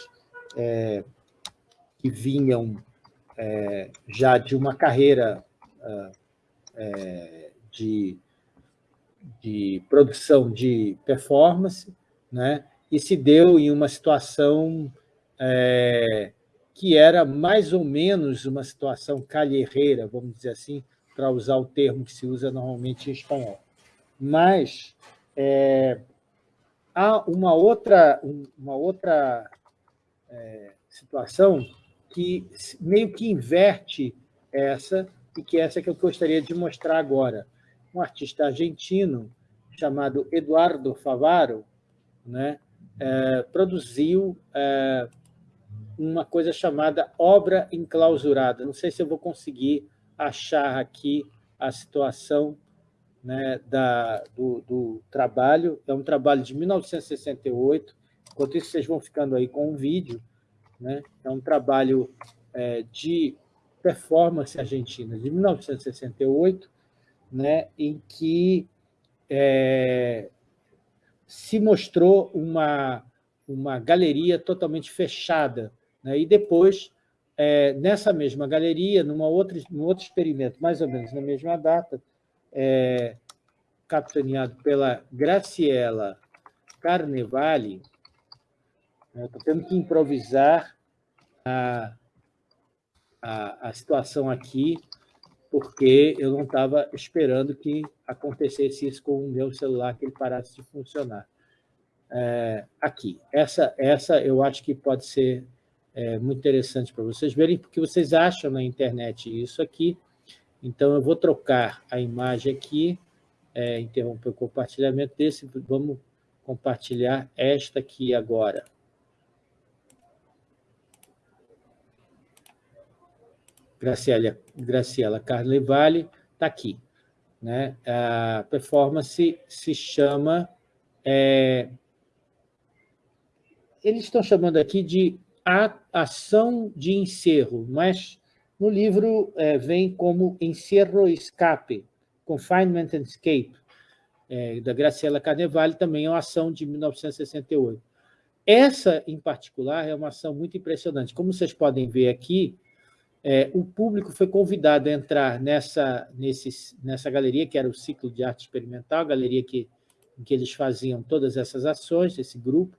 que vinham já de uma carreira de de produção de performance, né? E se deu em uma situação é, que era mais ou menos uma situação calherreira, vamos dizer assim, para usar o termo que se usa normalmente em espanhol. Mas é, há uma outra, uma outra é, situação que meio que inverte essa, e que essa que eu gostaria de mostrar agora um artista argentino chamado Eduardo Favaro, né, é, produziu é, uma coisa chamada obra enclausurada. Não sei se eu vou conseguir achar aqui a situação né, da, do, do, trabalho. É um trabalho de 1968. Enquanto isso, vocês vão ficando aí com um vídeo. Né? É um trabalho é, de performance argentina de 1968, né, em que é, se mostrou uma, uma galeria totalmente fechada. Né, e depois, é, nessa mesma galeria, numa outra, num outro experimento, mais ou menos na mesma data, é, capitaneado pela Graciela Carnevale, né, estou tendo que improvisar a, a, a situação aqui, porque eu não estava esperando que acontecesse isso com o meu celular, que ele parasse de funcionar. É, aqui, essa, essa eu acho que pode ser é, muito interessante para vocês verem, porque vocês acham na internet isso aqui, então eu vou trocar a imagem aqui, é, interromper o compartilhamento desse, vamos compartilhar esta aqui agora. Graciela, Graciela Carlevale, está aqui. Né? A performance se chama... É, eles estão chamando aqui de ação de encerro, mas no livro é, vem como encerro escape, confinement and escape, é, da Graciela Carnevale, também é uma ação de 1968. Essa, em particular, é uma ação muito impressionante. Como vocês podem ver aqui, é, o público foi convidado a entrar nessa, nesse, nessa galeria, que era o ciclo de arte experimental, a galeria que, em que eles faziam todas essas ações, esse grupo,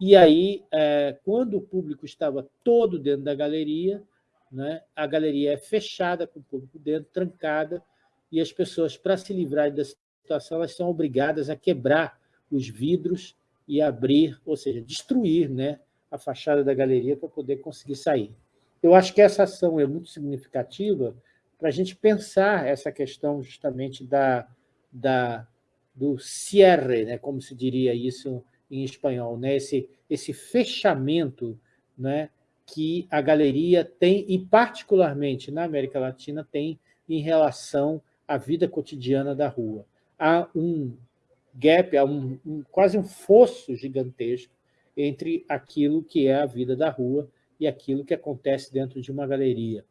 e aí, é, quando o público estava todo dentro da galeria, né, a galeria é fechada com o público dentro, trancada, e as pessoas, para se livrarem da situação, elas são obrigadas a quebrar os vidros e abrir, ou seja, destruir né, a fachada da galeria para poder conseguir sair. Eu acho que essa ação é muito significativa para a gente pensar essa questão justamente da, da, do cierre, né, como se diria isso em espanhol, né, esse, esse fechamento né, que a galeria tem, e particularmente na América Latina, tem em relação à vida cotidiana da rua. Há um gap, há um, um, quase um fosso gigantesco entre aquilo que é a vida da rua e aquilo que acontece dentro de uma galeria.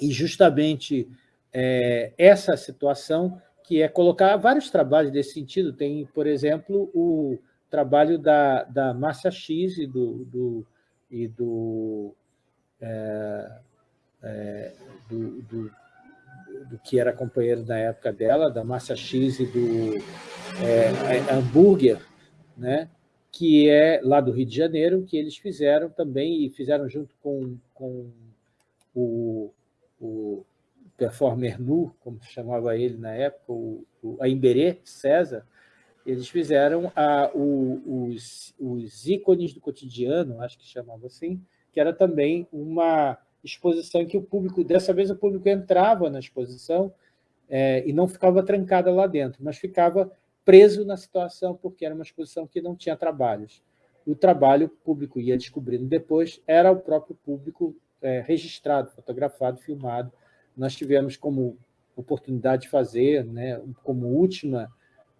E justamente é, essa situação que é colocar vários trabalhos desse sentido. Tem, por exemplo, o trabalho da, da Massa X e do, do, e do, é, é, do, do, do, que era companheiro da época dela, da Massa X e do é, Hambúrguer, né? Que é lá do Rio de Janeiro, que eles fizeram também, e fizeram junto com, com o, o performer nu, como se chamava ele na época, o, o Aimberê César, eles fizeram a, o, os, os ícones do cotidiano, acho que chamava assim, que era também uma exposição que o público, dessa vez o público entrava na exposição é, e não ficava trancada lá dentro, mas ficava preso na situação, porque era uma exposição que não tinha trabalhos. O trabalho o público ia descobrindo depois, era o próprio público é, registrado, fotografado, filmado. Nós tivemos como oportunidade de fazer, né, como última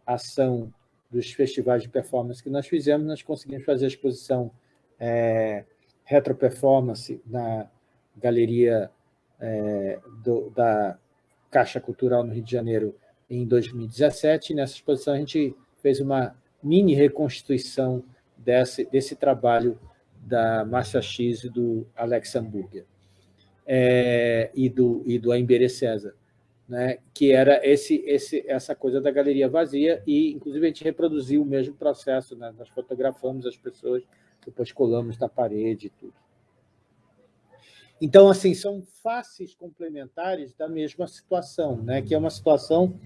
ação dos festivais de performance que nós fizemos, nós conseguimos fazer a exposição é, Retro Performance na Galeria é, do, da Caixa Cultural no Rio de Janeiro em 2017. E nessa exposição a gente fez uma mini reconstituição desse, desse trabalho da Márcia X e do Alex Hamburger é, e do, e do Aimbere César, né, que era esse, esse, essa coisa da galeria vazia, e inclusive a gente reproduziu o mesmo processo, né, nós fotografamos as pessoas, depois colamos na parede e tudo. Então, assim, são faces complementares da mesma situação, né, que é uma situação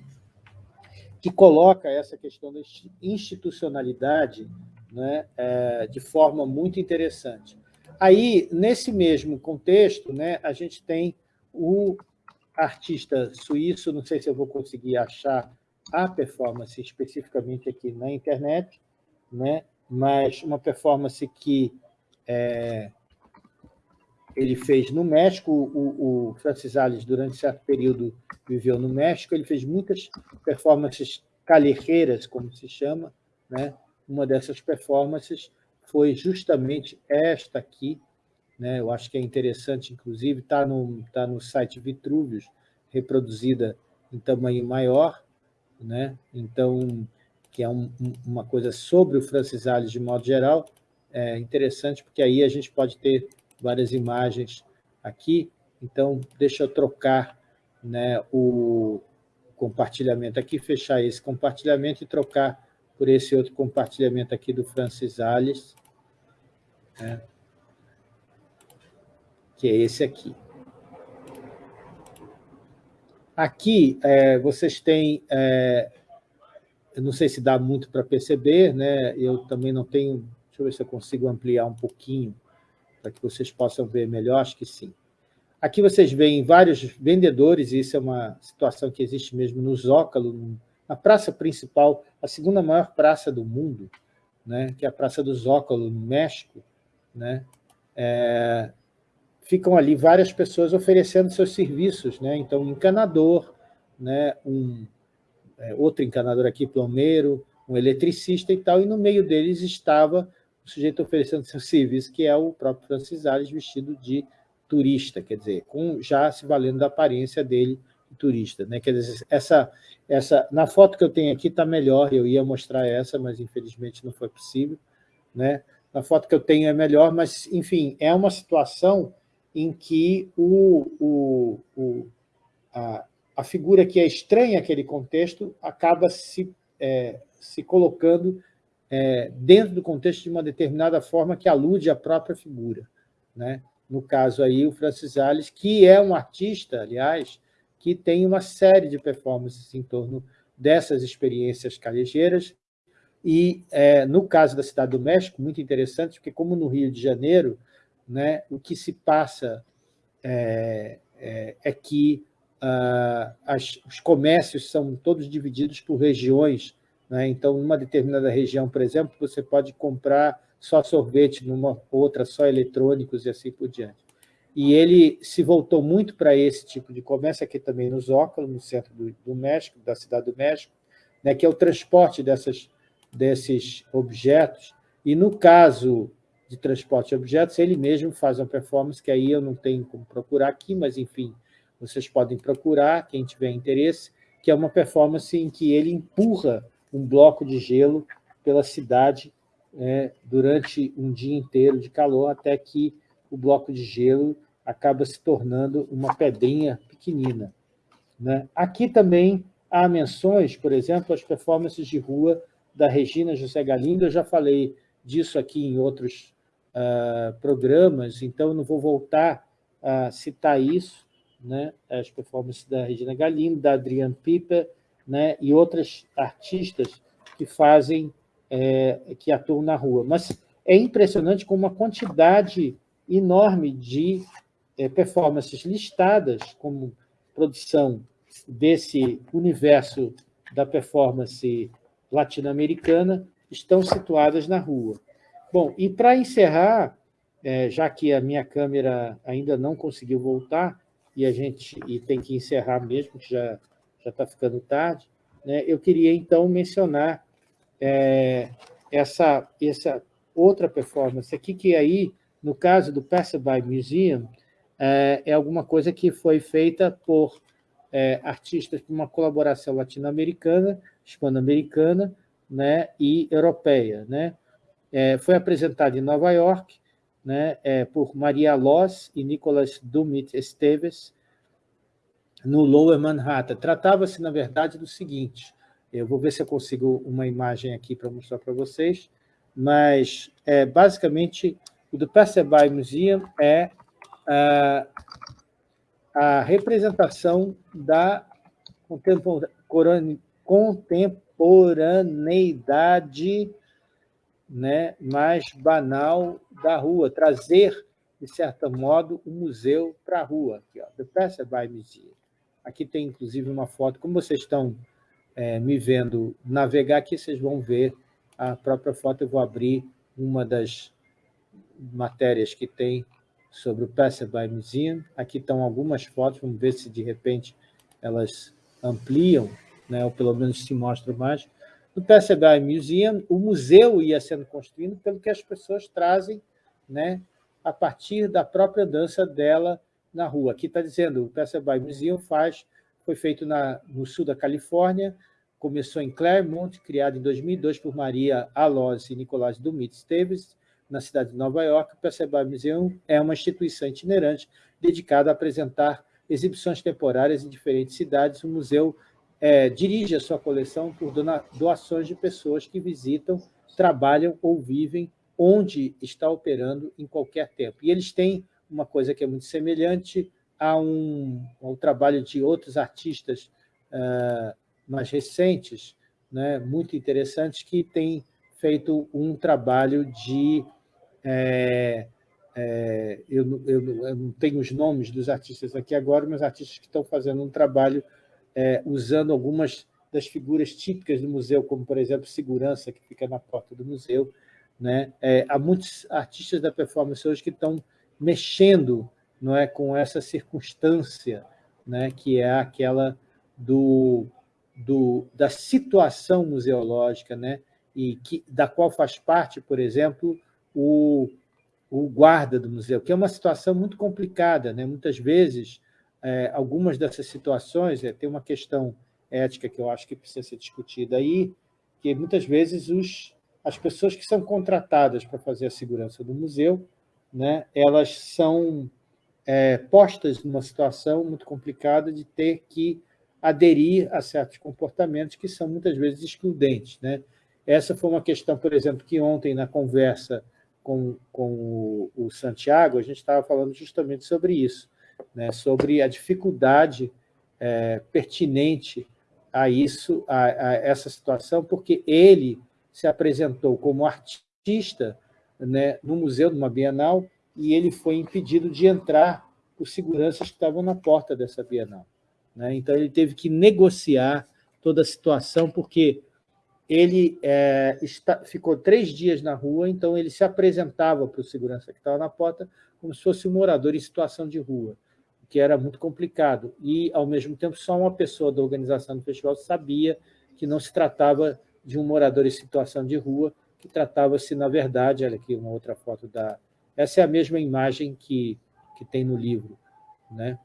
que coloca essa questão da institucionalidade né, é, de forma muito interessante. Aí, nesse mesmo contexto, né, a gente tem o artista suíço, não sei se eu vou conseguir achar a performance especificamente aqui na internet, né, mas uma performance que é, ele fez no México, o, o Francis Alves, durante certo período, viveu no México, ele fez muitas performances calheiras, como se chama, né, uma dessas performances foi justamente esta aqui, né? eu acho que é interessante, inclusive, está no, tá no site Vitruvius, reproduzida em tamanho maior, né? então, que é um, uma coisa sobre o Francis Alves de modo geral, é interessante, porque aí a gente pode ter várias imagens aqui, então deixa eu trocar né, o compartilhamento aqui, fechar esse compartilhamento e trocar por esse outro compartilhamento aqui do Francis Alves, né? que é esse aqui. Aqui, é, vocês têm... É, eu não sei se dá muito para perceber, né? eu também não tenho... Deixa eu ver se eu consigo ampliar um pouquinho para que vocês possam ver melhor, acho que sim. Aqui vocês veem vários vendedores, e isso é uma situação que existe mesmo no Zócalo, a praça principal, a segunda maior praça do mundo, né, que é a Praça do Zócalo, no México, né, é, ficam ali várias pessoas oferecendo seus serviços. Né, então, um encanador, né, um, é, outro encanador aqui, plomeiro, um eletricista e tal, e no meio deles estava o sujeito oferecendo seu serviço, que é o próprio Francis Alves, vestido de turista, quer dizer, com, já se valendo da aparência dele turista. Né? Quer dizer, essa, essa, na foto que eu tenho aqui está melhor, eu ia mostrar essa, mas infelizmente não foi possível. Né? Na foto que eu tenho é melhor, mas, enfim, é uma situação em que o, o, o, a, a figura que é estranha àquele contexto acaba se, é, se colocando é, dentro do contexto de uma determinada forma que alude à própria figura. Né? No caso aí, o Francis Alves, que é um artista, aliás, que tem uma série de performances em torno dessas experiências calejeiras. E, é, no caso da Cidade do México, muito interessante, porque como no Rio de Janeiro, né, o que se passa é, é, é que ah, as, os comércios são todos divididos por regiões. Né? Então, numa determinada região, por exemplo, você pode comprar só sorvete, numa outra só eletrônicos e assim por diante. E ele se voltou muito para esse tipo de comércio, aqui também no Zócalo, no centro do, do México, da cidade do México, né, que é o transporte dessas, desses objetos, e no caso de transporte de objetos, ele mesmo faz uma performance que aí eu não tenho como procurar aqui, mas, enfim, vocês podem procurar, quem tiver interesse, que é uma performance em que ele empurra um bloco de gelo pela cidade né, durante um dia inteiro de calor, até que o bloco de gelo acaba se tornando uma pedrinha pequenina. Né? Aqui também há menções, por exemplo, as performances de rua da Regina José Galindo, eu já falei disso aqui em outros uh, programas, então não vou voltar a citar isso, né? as performances da Regina Galindo, da Adriane Piper, né? e outras artistas que fazem, é, que atuam na rua. Mas é impressionante como uma quantidade enorme de é, performances listadas como produção desse universo da performance latino-americana estão situadas na rua. Bom, e para encerrar, é, já que a minha câmera ainda não conseguiu voltar, e a gente e tem que encerrar mesmo, que já já está ficando tarde, né? eu queria, então, mencionar é, essa, essa outra performance aqui, que aí, no caso do Passerby Museum, é, é alguma coisa que foi feita por é, artistas por uma colaboração latino-americana, hispano-americana né, e europeia. Né? É, foi apresentado em Nova York né, é, por Maria Loss e Nicolas Dumit Esteves, no Lower Manhattan. Tratava-se, na verdade, do seguinte, eu vou ver se eu consigo uma imagem aqui para mostrar para vocês, mas, é, basicamente, o do Passerby Museum é a, a representação da contemporaneidade né, mais banal da rua, trazer, de certo modo, o museu para a rua. Aqui, ó, The Passerby Museum. Aqui tem, inclusive, uma foto. Como vocês estão é, me vendo navegar aqui, vocês vão ver a própria foto. Eu vou abrir uma das matérias que tem sobre o Passerby Museum. Aqui estão algumas fotos, vamos ver se, de repente, elas ampliam, né, ou pelo menos se mostram mais. No Passerby Museum, o museu ia sendo construído pelo que as pessoas trazem né, a partir da própria dança dela na rua. Aqui está dizendo, o Passerby Museum faz, foi feito na, no sul da Califórnia, começou em Claremont, criado em 2002 por Maria Alós e Nicolás Dumit Esteves, na cidade de Nova York. O Passerby Museum é uma instituição itinerante dedicada a apresentar exibições temporárias em diferentes cidades. O museu é, dirige a sua coleção por doações de pessoas que visitam, trabalham ou vivem onde está operando em qualquer tempo. E eles têm uma coisa que é muito semelhante a um, ao trabalho de outros artistas uh, mais recentes, né, muito interessantes, que têm feito um trabalho de... É, é, eu, eu, eu, não tenho os nomes dos artistas aqui agora, mas artistas que estão fazendo um trabalho é, usando algumas das figuras típicas do museu, como, por exemplo, segurança, que fica na porta do museu. Né? É, há muitos artistas da performance hoje que estão mexendo não é, com essa circunstância, né, que é aquela do, do, da situação museológica, né, e que, da qual faz parte, por exemplo, o, o guarda do museu, que é uma situação muito complicada. Né? Muitas vezes, é, algumas dessas situações, é, tem uma questão ética que eu acho que precisa ser discutida aí, que muitas vezes os, as pessoas que são contratadas para fazer a segurança do museu né, elas são é, postas numa situação muito complicada de ter que aderir a certos comportamentos que são muitas vezes excludentes. Né? Essa foi uma questão, por exemplo, que ontem, na conversa com, com o, o Santiago, a gente estava falando justamente sobre isso, né? sobre a dificuldade é, pertinente a isso, a, a essa situação, porque ele se apresentou como artista né, no museu, numa Bienal, e ele foi impedido de entrar por seguranças que estavam na porta dessa Bienal. Né? Então, ele teve que negociar toda a situação, porque ele é, está, ficou três dias na rua, então ele se apresentava para o segurança que estava na porta como se fosse um morador em situação de rua, o que era muito complicado. E, ao mesmo tempo, só uma pessoa da organização do festival sabia que não se tratava de um morador em situação de rua, que tratava-se, na verdade, olha aqui uma outra foto da... Essa é a mesma imagem que, que tem no livro. Né?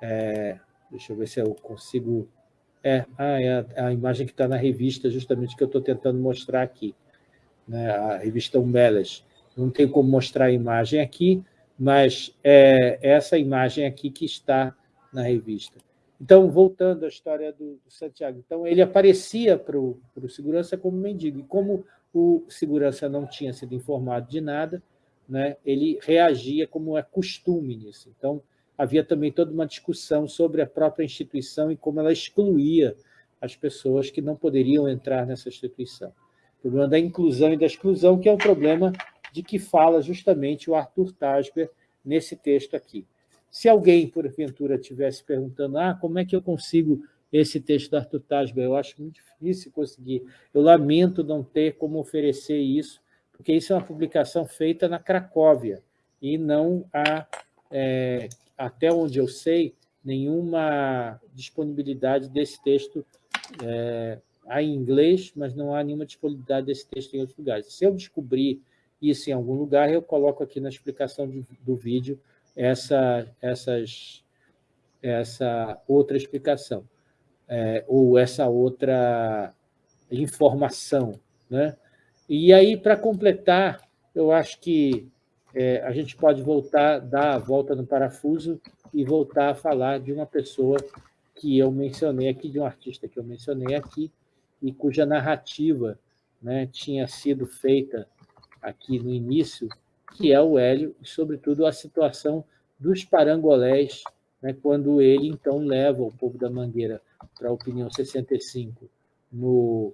É, deixa eu ver se eu consigo... É, ah, é a, a imagem que está na revista, justamente que eu estou tentando mostrar aqui. Né? A revista Umbelas. Não tem como mostrar a imagem aqui, mas é essa imagem aqui que está na revista. Então, voltando à história do, do Santiago, então ele aparecia para o segurança como mendigo, e como o segurança não tinha sido informado de nada, né, ele reagia como é costume nisso. Então, havia também toda uma discussão sobre a própria instituição e como ela excluía as pessoas que não poderiam entrar nessa instituição. O problema da inclusão e da exclusão, que é o problema de que fala justamente o Arthur Tasber nesse texto aqui. Se alguém, porventura, estivesse perguntando ah, como é que eu consigo esse texto do Arthur Tasber. Eu acho muito difícil conseguir. Eu lamento não ter como oferecer isso, porque isso é uma publicação feita na Cracóvia e não a, é, até onde eu sei, nenhuma disponibilidade desse texto é, há em inglês, mas não há nenhuma disponibilidade desse texto em outros lugares. Se eu descobrir isso em algum lugar, eu coloco aqui na explicação do, do vídeo essa, essas, essa outra explicação, é, ou essa outra informação. Né? E aí, para completar, eu acho que é, a gente pode voltar, dar a volta no parafuso e voltar a falar de uma pessoa que eu mencionei aqui, de um artista que eu mencionei aqui, e cuja narrativa né, tinha sido feita aqui no início, que é o Hélio, e, sobretudo, a situação dos parangolés, né, quando ele, então, leva o povo da Mangueira para a Opinião 65, no,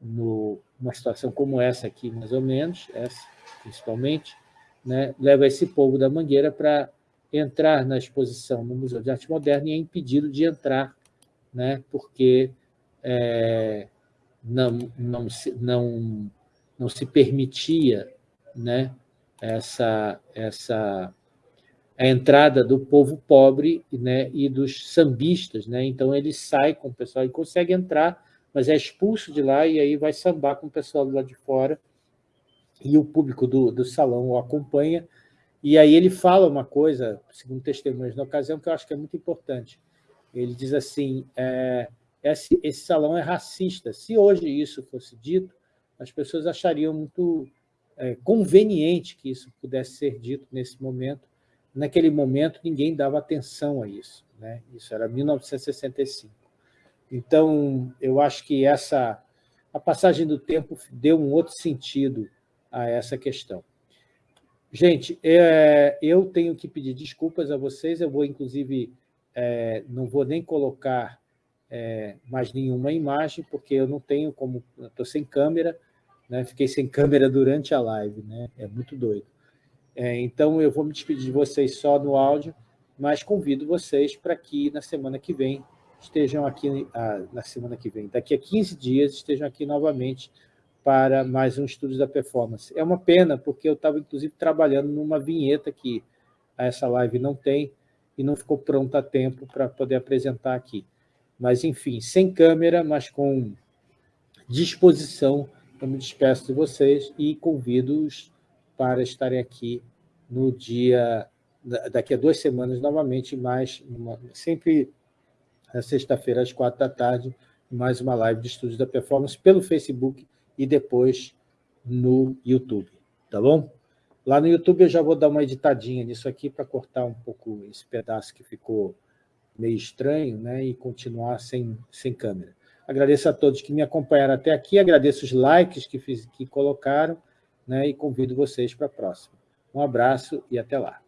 no, numa situação como essa aqui, mais ou menos, essa principalmente, né, leva esse povo da Mangueira para entrar na exposição no Museu de Arte Moderna e é impedido de entrar, né, porque é, não, não, se, não, não se permitia né, essa, essa a entrada do povo pobre né, e dos sambistas. Né? Então, ele sai com o pessoal, ele consegue entrar, mas é expulso de lá e aí vai sambar com o pessoal do lado de fora e o público do, do salão o acompanha. E aí ele fala uma coisa, segundo testemunhas na ocasião, que eu acho que é muito importante. Ele diz assim, é, esse, esse salão é racista. Se hoje isso fosse dito, as pessoas achariam muito é, conveniente que isso pudesse ser dito nesse momento. Naquele momento, ninguém dava atenção a isso. Né? Isso era 1965. Então, eu acho que essa a passagem do tempo deu um outro sentido a essa questão. Gente, é, eu tenho que pedir desculpas a vocês, eu vou, inclusive, é, não vou nem colocar é, mais nenhuma imagem, porque eu não tenho como... Estou sem câmera, né? fiquei sem câmera durante a live, né? é muito doido. É, então, eu vou me despedir de vocês só no áudio, mas convido vocês para que na semana que vem estejam aqui, ah, na semana que vem, daqui a 15 dias, estejam aqui novamente para mais um Estudos da Performance. É uma pena, porque eu estava, inclusive, trabalhando numa vinheta que essa live não tem e não ficou pronta a tempo para poder apresentar aqui. Mas, enfim, sem câmera, mas com disposição, eu me despeço de vocês e convido-os para estarem aqui no dia, daqui a duas semanas, novamente, mais, sempre na sexta-feira, às quatro da tarde, mais uma live de estudos da performance pelo Facebook e depois no YouTube, tá bom? Lá no YouTube eu já vou dar uma editadinha nisso aqui para cortar um pouco esse pedaço que ficou meio estranho né, e continuar sem, sem câmera. Agradeço a todos que me acompanharam até aqui, agradeço os likes que, fiz, que colocaram né, e convido vocês para a próxima. Um abraço e até lá.